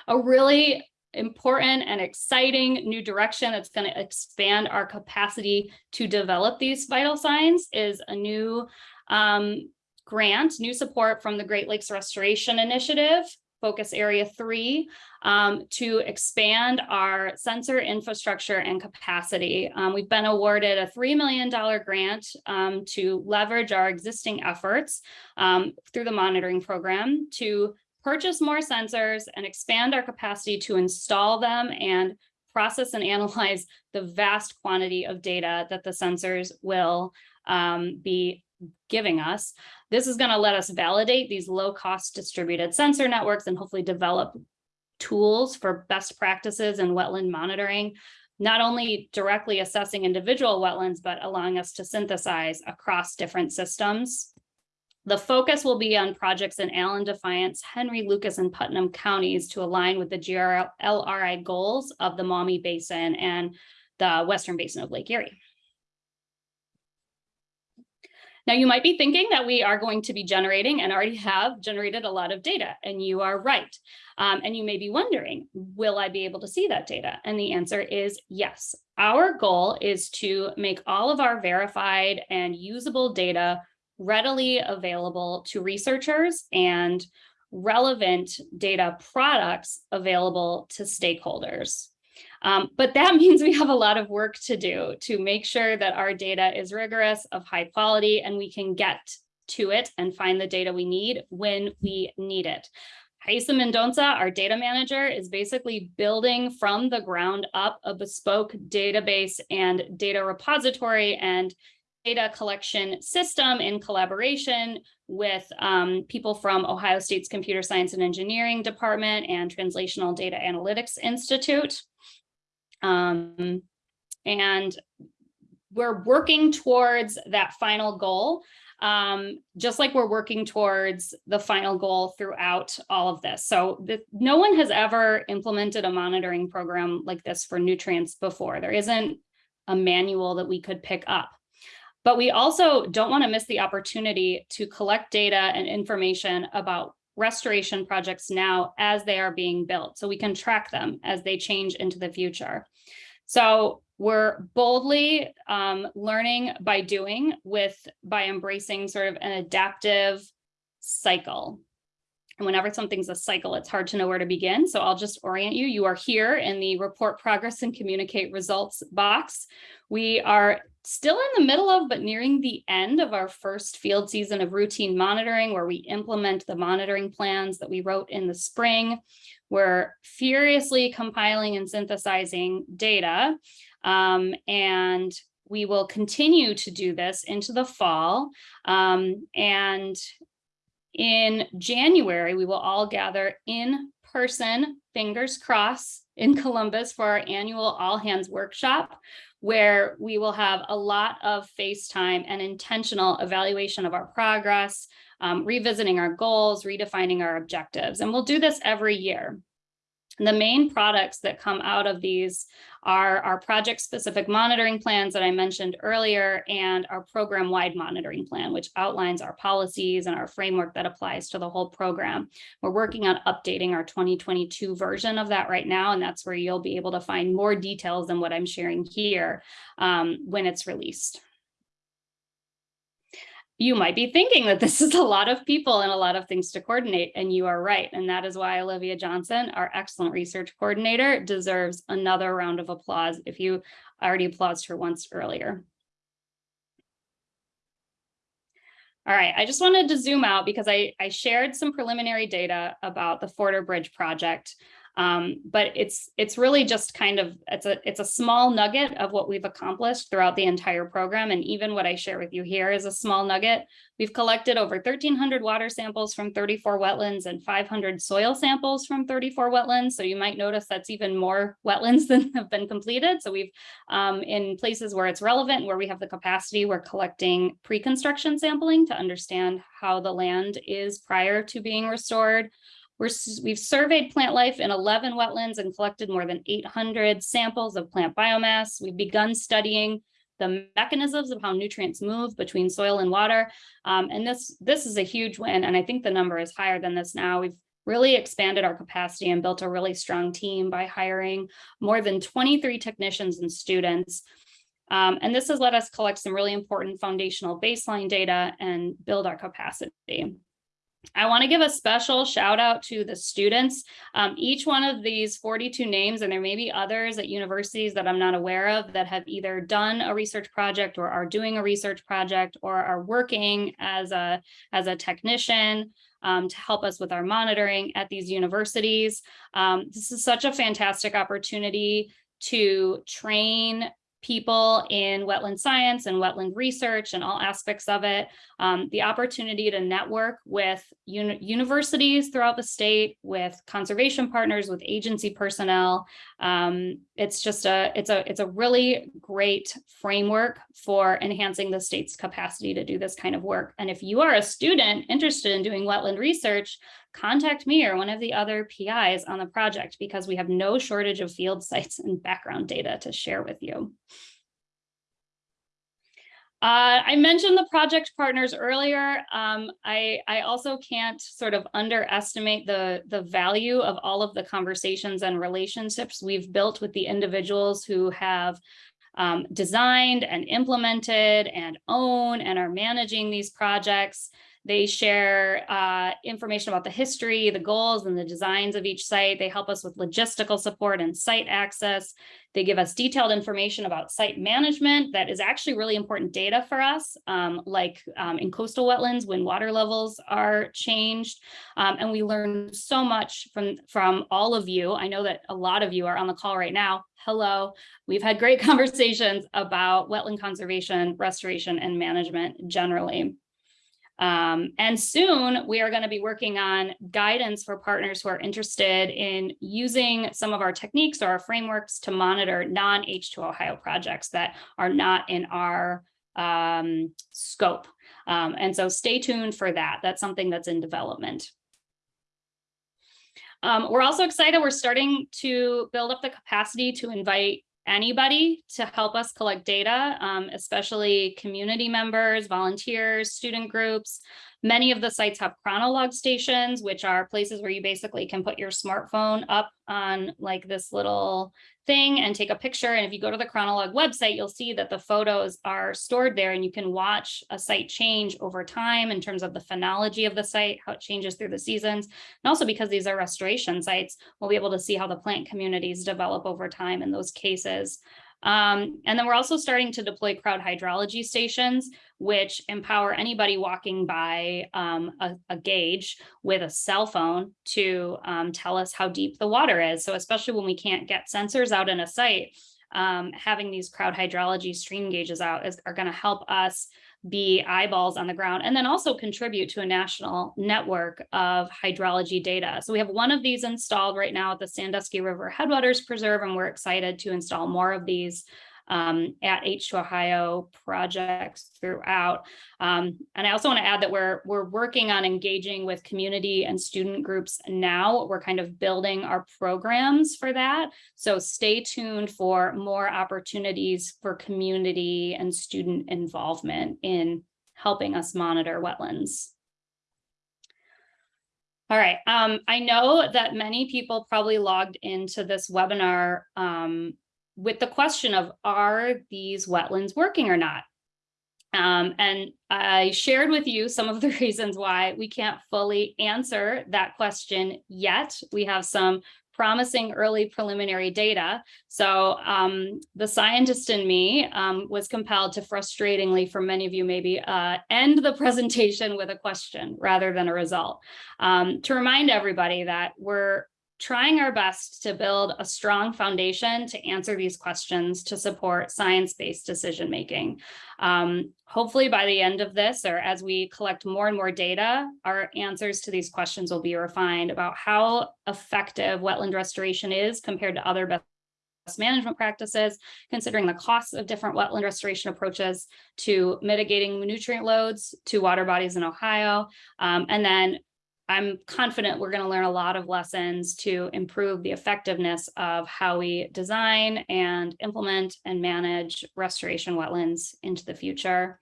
A really important and exciting new direction that's going to expand our capacity to develop these vital signs is a new um, grant, new support from the Great Lakes Restoration Initiative, focus area three, um, to expand our sensor infrastructure and capacity. Um, we've been awarded a $3 million grant um, to leverage our existing efforts um, through the monitoring program to purchase more sensors and expand our capacity to install them and process and analyze the vast quantity of data that the sensors will um, be giving us. This is going to let us validate these low cost distributed sensor networks and hopefully develop tools for best practices in wetland monitoring, not only directly assessing individual wetlands, but allowing us to synthesize across different systems. The focus will be on projects in Allen, Defiance, Henry, Lucas, and Putnam counties to align with the GRLRI goals of the Maumee Basin and the Western Basin of Lake Erie. Now you might be thinking that we are going to be generating and already have generated a lot of data and you are right. Um, and you may be wondering, will I be able to see that data? And the answer is yes. Our goal is to make all of our verified and usable data readily available to researchers and relevant data products available to stakeholders. Um, but that means we have a lot of work to do to make sure that our data is rigorous, of high quality, and we can get to it and find the data we need when we need it. Raisa Mendonca, our data manager, is basically building from the ground up a bespoke database and data repository and data collection system in collaboration with um, people from Ohio State's Computer Science and Engineering Department and Translational Data Analytics Institute. Um, And we're working towards that final goal, um, just like we're working towards the final goal throughout all of this. So the, no one has ever implemented a monitoring program like this for nutrients before. There isn't a manual that we could pick up. But we also don't want to miss the opportunity to collect data and information about restoration projects now as they are being built so we can track them as they change into the future. So we're boldly um, learning by doing with by embracing sort of an adaptive cycle. And whenever something's a cycle, it's hard to know where to begin. So I'll just orient you. You are here in the report progress and communicate results box. We are still in the middle of, but nearing the end of our first field season of routine monitoring, where we implement the monitoring plans that we wrote in the spring. We're furiously compiling and synthesizing data. Um, and we will continue to do this into the fall. Um, and in January, we will all gather in person, fingers crossed, in Columbus for our annual all hands workshop, where we will have a lot of FaceTime and intentional evaluation of our progress, um, revisiting our goals, redefining our objectives. And we'll do this every year. The main products that come out of these are our project specific monitoring plans that I mentioned earlier and our program wide monitoring plan, which outlines our policies and our framework that applies to the whole program. We're working on updating our 2022 version of that right now, and that's where you'll be able to find more details than what I'm sharing here um, when it's released you might be thinking that this is a lot of people and a lot of things to coordinate, and you are right. And that is why Olivia Johnson, our excellent research coordinator, deserves another round of applause if you already applauded her once earlier. All right, I just wanted to zoom out because I, I shared some preliminary data about the Forder Bridge project. Um, but it's it's really just kind of it's a it's a small nugget of what we've accomplished throughout the entire program. And even what I share with you here is a small nugget. We've collected over 1,300 water samples from 34 wetlands and 500 soil samples from 34 wetlands. So you might notice that's even more wetlands than have been completed. So we've um, in places where it's relevant, where we have the capacity, we're collecting pre-construction sampling to understand how the land is prior to being restored. We're, we've surveyed plant life in 11 wetlands and collected more than 800 samples of plant biomass. We've begun studying the mechanisms of how nutrients move between soil and water. Um, and this, this is a huge win. And I think the number is higher than this now. We've really expanded our capacity and built a really strong team by hiring more than 23 technicians and students. Um, and this has let us collect some really important foundational baseline data and build our capacity. I want to give a special shout out to the students. Um, each one of these 42 names, and there may be others at universities that I'm not aware of that have either done a research project or are doing a research project or are working as a, as a technician um, to help us with our monitoring at these universities. Um, this is such a fantastic opportunity to train people in wetland science and wetland research and all aspects of it, um, the opportunity to network with uni universities throughout the state, with conservation partners, with agency personnel. Um, it's just a, it's a, it's a really great framework for enhancing the state's capacity to do this kind of work. And if you are a student interested in doing wetland research, contact me or one of the other PIs on the project because we have no shortage of field sites and background data to share with you. Uh, I mentioned the project partners earlier. Um, I, I also can't sort of underestimate the, the value of all of the conversations and relationships we've built with the individuals who have um, designed and implemented and own and are managing these projects. They share uh, information about the history, the goals, and the designs of each site. They help us with logistical support and site access. They give us detailed information about site management that is actually really important data for us, um, like um, in coastal wetlands when water levels are changed. Um, and we learn so much from, from all of you. I know that a lot of you are on the call right now. Hello. We've had great conversations about wetland conservation, restoration, and management generally. Um, and soon we are going to be working on guidance for partners who are interested in using some of our techniques or our frameworks to monitor non-H2 Ohio projects that are not in our um, scope. Um, and so stay tuned for that. That's something that's in development. Um, we're also excited. We're starting to build up the capacity to invite anybody to help us collect data, um, especially community members, volunteers, student groups. Many of the sites have chronolog stations, which are places where you basically can put your smartphone up on like this little thing and take a picture. And if you go to the chronolog website, you'll see that the photos are stored there and you can watch a site change over time in terms of the phenology of the site, how it changes through the seasons. And also because these are restoration sites, we'll be able to see how the plant communities develop over time in those cases. Um, and then we're also starting to deploy crowd hydrology stations, which empower anybody walking by um, a, a, gauge with a cell phone to um, tell us how deep the water is. So especially when we can't get sensors out in a site, um, having these crowd hydrology stream gauges out is, are going to help us be eyeballs on the ground and then also contribute to a national network of hydrology data. So we have one of these installed right now at the Sandusky River Headwaters Preserve, and we're excited to install more of these um, at H2 Ohio projects throughout. Um, and I also want to add that we're we're working on engaging with community and student groups now. We're kind of building our programs for that. So stay tuned for more opportunities for community and student involvement in helping us monitor wetlands. All right, um, I know that many people probably logged into this webinar um, with the question of are these wetlands working or not? Um, and I shared with you some of the reasons why we can't fully answer that question yet. We have some promising early preliminary data. So um, the scientist in me um, was compelled to frustratingly, for many of you maybe, uh, end the presentation with a question rather than a result. Um, to remind everybody that we're trying our best to build a strong foundation to answer these questions to support science-based decision making. Um, hopefully by the end of this or as we collect more and more data, our answers to these questions will be refined about how effective wetland restoration is compared to other best management practices, considering the costs of different wetland restoration approaches to mitigating nutrient loads to water bodies in Ohio, um, and then I'm confident we're going to learn a lot of lessons to improve the effectiveness of how we design and implement and manage restoration wetlands into the future.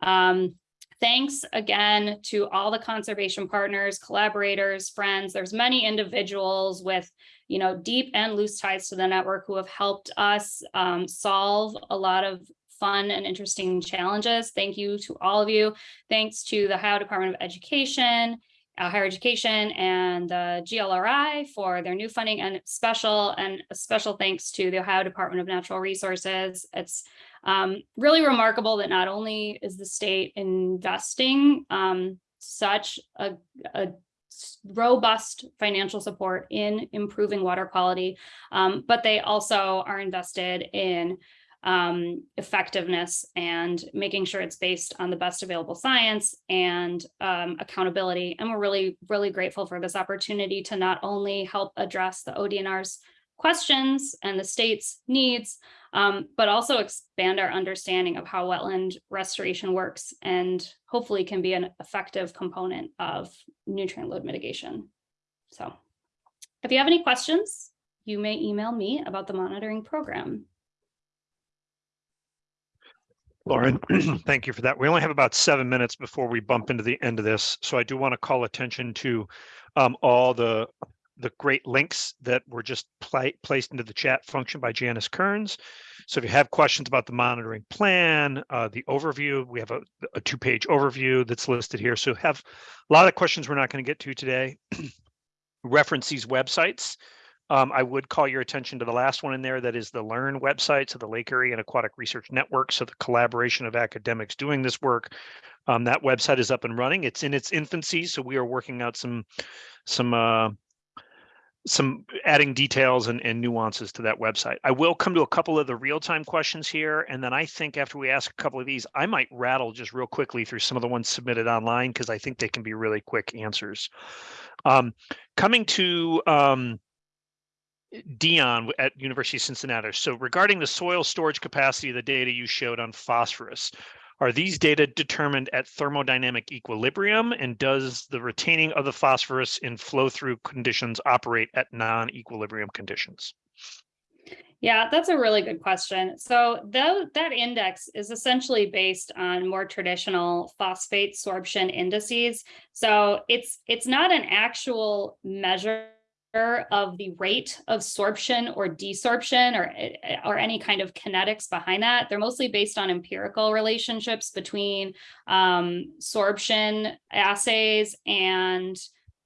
Um, thanks again to all the conservation partners, collaborators, friends. There's many individuals with you know, deep and loose ties to the network who have helped us um, solve a lot of fun and interesting challenges. Thank you to all of you. Thanks to the Ohio Department of Education uh, higher education and the GLRI for their new funding and special and special thanks to the Ohio Department of Natural Resources. It's um, really remarkable that not only is the state investing um, such a, a, robust financial support in improving water quality, um, but they also are invested in um, effectiveness and making sure it's based on the best available science and um, accountability. And we're really, really grateful for this opportunity to not only help address the ODNR's questions and the state's needs, um, but also expand our understanding of how wetland restoration works and hopefully can be an effective component of nutrient load mitigation. So if you have any questions, you may email me about the monitoring program. Lauren, thank you for that. We only have about seven minutes before we bump into the end of this. So I do want to call attention to um, all the the great links that were just placed into the chat function by Janice Kearns. So if you have questions about the monitoring plan, uh, the overview, we have a, a two-page overview that's listed here. So have a lot of questions we're not going to get to today. Reference these websites. Um, I would call your attention to the last one in there, that is the LEARN website, so the Lake Erie and Aquatic Research Network, so the collaboration of academics doing this work. Um, that website is up and running. It's in its infancy, so we are working out some some uh, some adding details and, and nuances to that website. I will come to a couple of the real-time questions here, and then I think after we ask a couple of these, I might rattle just real quickly through some of the ones submitted online because I think they can be really quick answers. Um, coming to um, Dion at University of Cincinnati. So regarding the soil storage capacity of the data you showed on phosphorus, are these data determined at thermodynamic equilibrium? And does the retaining of the phosphorus in flow through conditions operate at non-equilibrium conditions? Yeah, that's a really good question. So tho- that index is essentially based on more traditional phosphate sorption indices. So it's it's not an actual measure of the rate of sorption or desorption or, or any kind of kinetics behind that. They're mostly based on empirical relationships between um, sorption assays and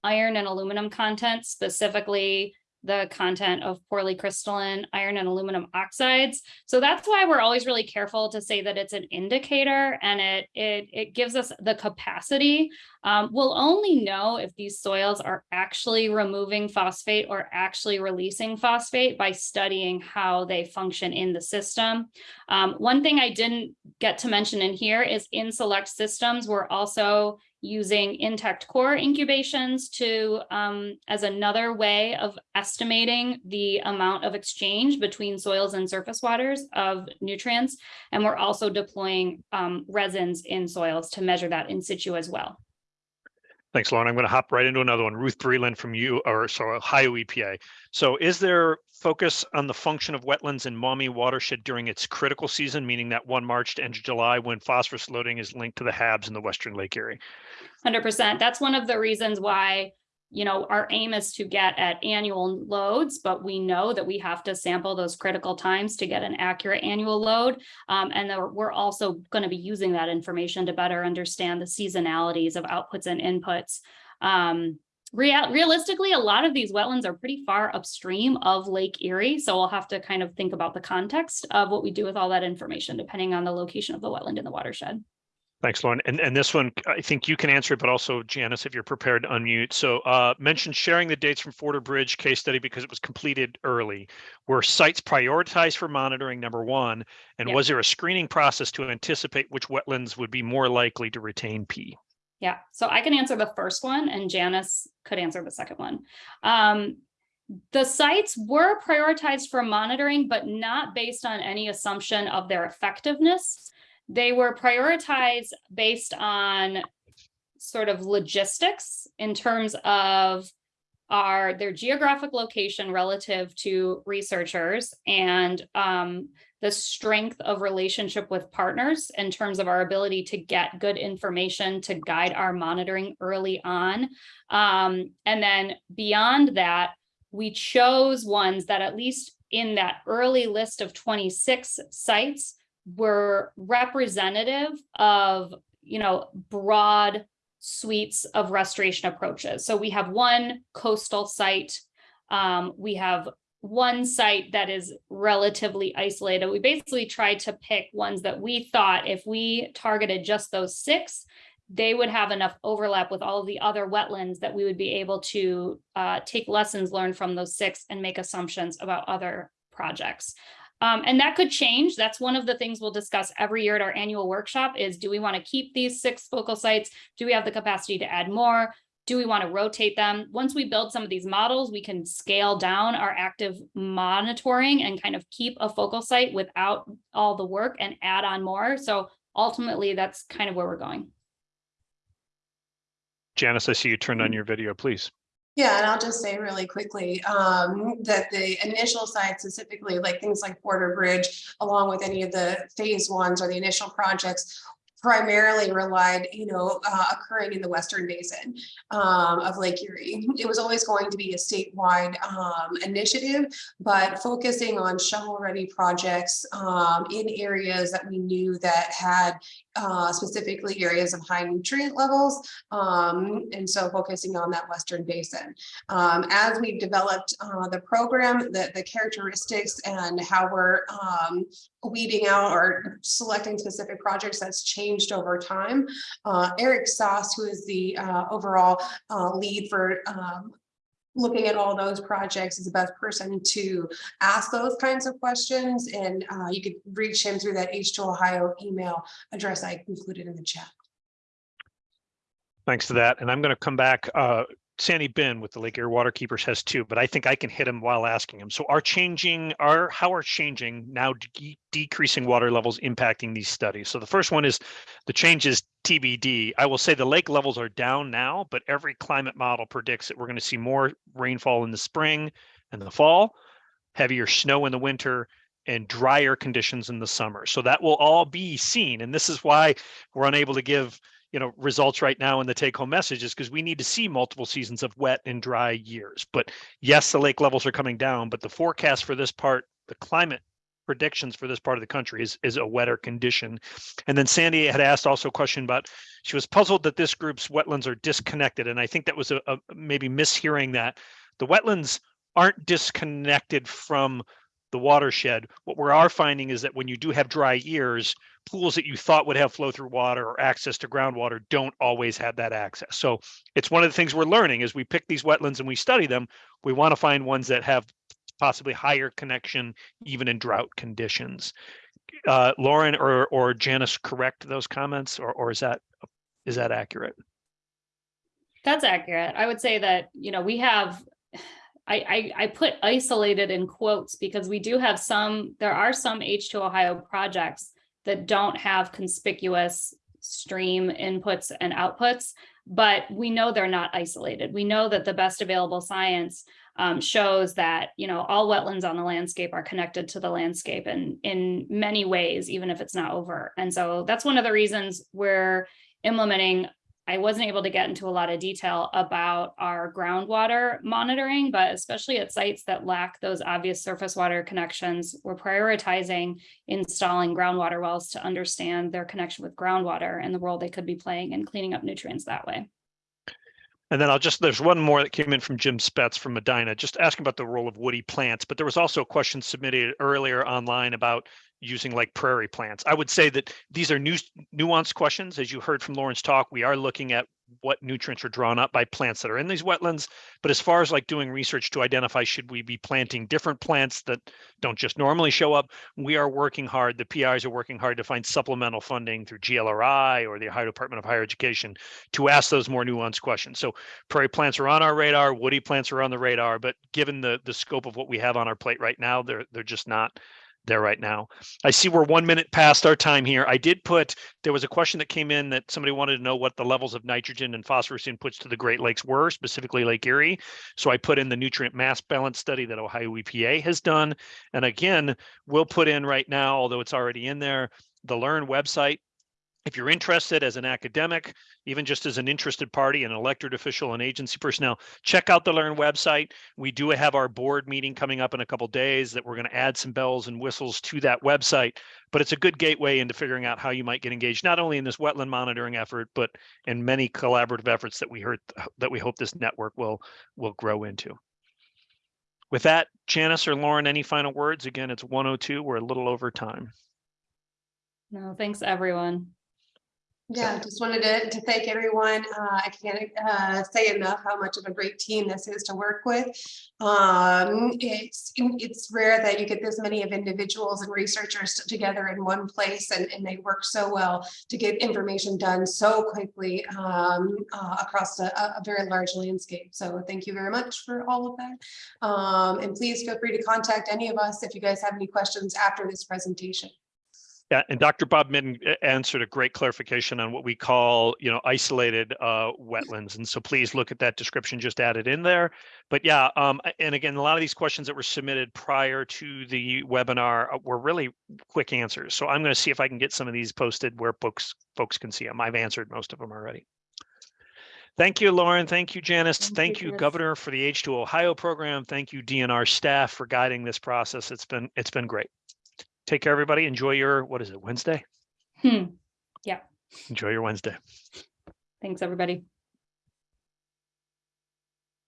iron and aluminum content, specifically the content of poorly crystalline iron and aluminum oxides. So that's why we're always really careful to say that it's an indicator and it it, it gives us the capacity. Um, we'll only know if these soils are actually removing phosphate or actually releasing phosphate by studying how they function in the system. Um, one thing I didn't get to mention in here is in select systems, we're also using intact core incubations to um, as another way of estimating the amount of exchange between soils and surface waters of nutrients. And we're also deploying um, resins in soils to measure that in situ as well. Thanks, Lauren. I'm going to hop right into another one. Ruth Breland from you, or sorry, Ohio EPA. So is there focus on the function of wetlands in Maumee watershed during its critical season, meaning that one March to end of July when phosphorus loading is linked to the HABs in the Western Lake Erie? Hundred percent. That's one of the reasons why, you know, our aim is to get at annual loads, but we know that we have to sample those critical times to get an accurate annual load. Um, and we're also going to be using that information to better understand the seasonalities of outputs and inputs. Um, Real, realistically, a lot of these wetlands are pretty far upstream of Lake Erie. So we'll have to kind of think about the context of what we do with all that information, depending on the location of the wetland in the watershed. Thanks, Lauren. And, and this one, I think you can answer it, but also Janice, if you're prepared to unmute. So uh, mentioned sharing the dates from Forder Bridge case study because it was completed early. Were sites prioritized for monitoring, number one? And Yeah. was there a screening process to anticipate which wetlands would be more likely to retain P? Yeah, so I can answer the first one and Janice could answer the second one. Um, the sites were prioritized for monitoring, but not based on any assumption of their effectiveness. They were prioritized based on sort of logistics in terms of our their geographic location relative to researchers and um, the strength of relationship with partners in terms of our ability to get good information to guide our monitoring early on. Um, and then beyond that, we chose ones that at least in that early list of 26 sites were representative of, you know, broad suites of restoration approaches. So we have one coastal site. Um, we have one site that is relatively isolated. We basically tried to pick ones that we thought if we targeted just those six, they would have enough overlap with all of the other wetlands that we would be able to uh, take lessons learned from those six and make assumptions about other projects. Um, and that could change. That's one of the things we'll discuss every year at our annual workshop is do we want to keep these six focal sites? Do we have the capacity to add more? Do we want to rotate them? Once we build some of these models, we can scale down our active monitoring and kind of keep a focal site without all the work and add on more. So ultimately, that's kind of where we're going. Janice, I see you turned on your video, please. Yeah, and I'll just say really quickly um, that the initial sites specifically, like things like Forder Bridge, along with any of the phase ones or the initial projects, primarily relied, you know, uh, occurring in the Western Basin um, of Lake Erie. It was always going to be a statewide um, initiative, but focusing on shovel-ready projects um, in areas that we knew that had uh, specifically areas of high nutrient levels, um, and so focusing on that Western Basin. Um, as we've developed uh, the program, the, the characteristics and how we're um, weeding out or selecting specific projects that's changed over time. Uh, Eric Sauce, who is the uh, overall uh, lead for um, looking at all those projects is the best person to ask those kinds of questions. And uh, you could reach him through that H2 Ohio email address I included in the chat. Thanks for that. And I'm going to come back. Uh, Sandy Bihn with the Lake Erie Waterkeepers has two, but I think I can hit him while asking him. So are changing, are how are changing now de- decreasing water levels impacting these studies? So the first one is the change is TBD. I will say the lake levels are down now, but every climate model predicts that we're going to see more rainfall in the spring and the fall, heavier snow in the winter, and drier conditions in the summer. So that will all be seen. And this is why we're unable to give you know results right now in the take home message is because we need to see multiple seasons of wet and dry years. But yes the lake levels are coming down but the forecast for this part the climate predictions for this part of the country is is a wetter condition. And then sandy had asked also a question about she was puzzled that this group's wetlands are disconnected and i think that was a, a maybe mishearing that. The wetlands aren't disconnected from the watershed what we are finding is that when you do have dry years pools that you thought would have flow through water or access to groundwater don't always have that access. So it's one of the things we're learning as we pick these wetlands and we study them, we want to find ones that have possibly higher connection even in drought conditions. Uh, Lauren or or Janice correct those comments or or is that is that accurate? That's accurate. I would say that, you know, we have, I, I, I put isolated in quotes because we do have some, there are some H2 Ohio projects that don't have conspicuous stream inputs and outputs, but we know they're not isolated. We know that the best available science um, shows that, you know, all wetlands on the landscape are connected to the landscape and in many ways, even if it's not over. And so that's one of the reasons we're implementing I wasn't able to get into a lot of detail about our groundwater monitoring, but especially at sites that lack those obvious surface water connections, we're prioritizing installing groundwater wells to understand their connection with groundwater and the role they could be playing in cleaning up nutrients that way. And then I'll just, there's one more that came in from Jim Spetz from Medina, just asking about the role of woody plants. But there was also a question submitted earlier online about using like prairie plants. I would say that these are new nuanced questions. As you heard from Lauren's talk, we are looking at what nutrients are drawn up by plants that are in these wetlands. But as far as like doing research to identify should we be planting different plants that don't just normally show up, we are working hard. The PIs are working hard to find supplemental funding through GLRI or the Ohio Department of Higher Education to ask those more nuanced questions. So prairie plants are on our radar, woody plants are on the radar, but given the the scope of what we have on our plate right now, they're they're just not there right now. I see we're one minute past our time here. I did put, there was a question that came in that somebody wanted to know what the levels of nitrogen and phosphorus inputs to the Great Lakes were, specifically Lake Erie. So I put in the nutrient mass balance study that Ohio EPA has done. And again, we'll put in right now, although it's already in there, the Learn website if you're interested as an academic, even just as an interested party, an elected official and agency personnel, check out the Learn website. We do have our board meeting coming up in a couple days that we're going to add some bells and whistles to that website. But it's a good gateway into figuring out how you might get engaged, not only in this wetland monitoring effort, but in many collaborative efforts that we heard that we hope this network will will grow into. With that, Janice or Lauren, any final words? Again, it's 102. We're a little over time. No, thanks everyone. Yeah, just wanted to, to thank everyone. Uh, I can't, uh, say enough how much of a great team this is to work with. Um, it's, it's rare that you get this many of individuals and researchers together in one place and, and they work so well to get information done so quickly, um, uh, across a, a very large landscape. So thank you very much for all of that. Um, and please feel free to contact any of us if you guys have any questions after this presentation. Yeah, and Dr. Bob Midden uh, answered a great clarification on what we call, you know, isolated uh, wetlands. And so please look at that description just added in there. But yeah, um, and again, a lot of these questions that were submitted prior to the webinar uh, were really quick answers. So I'm going to see if I can get some of these posted where folks folks can see them. I've answered most of them already. Thank you, Lauren. Thank you, Janice. Thank Thank, you, you, Governor, for the H2 Ohio program. Thank you, DNR staff, for guiding this process. It's been it's been great. Take care, everybody. Enjoy your what is it Wednesday? Hmm. Yeah. Enjoy your Wednesday. Thanks, everybody.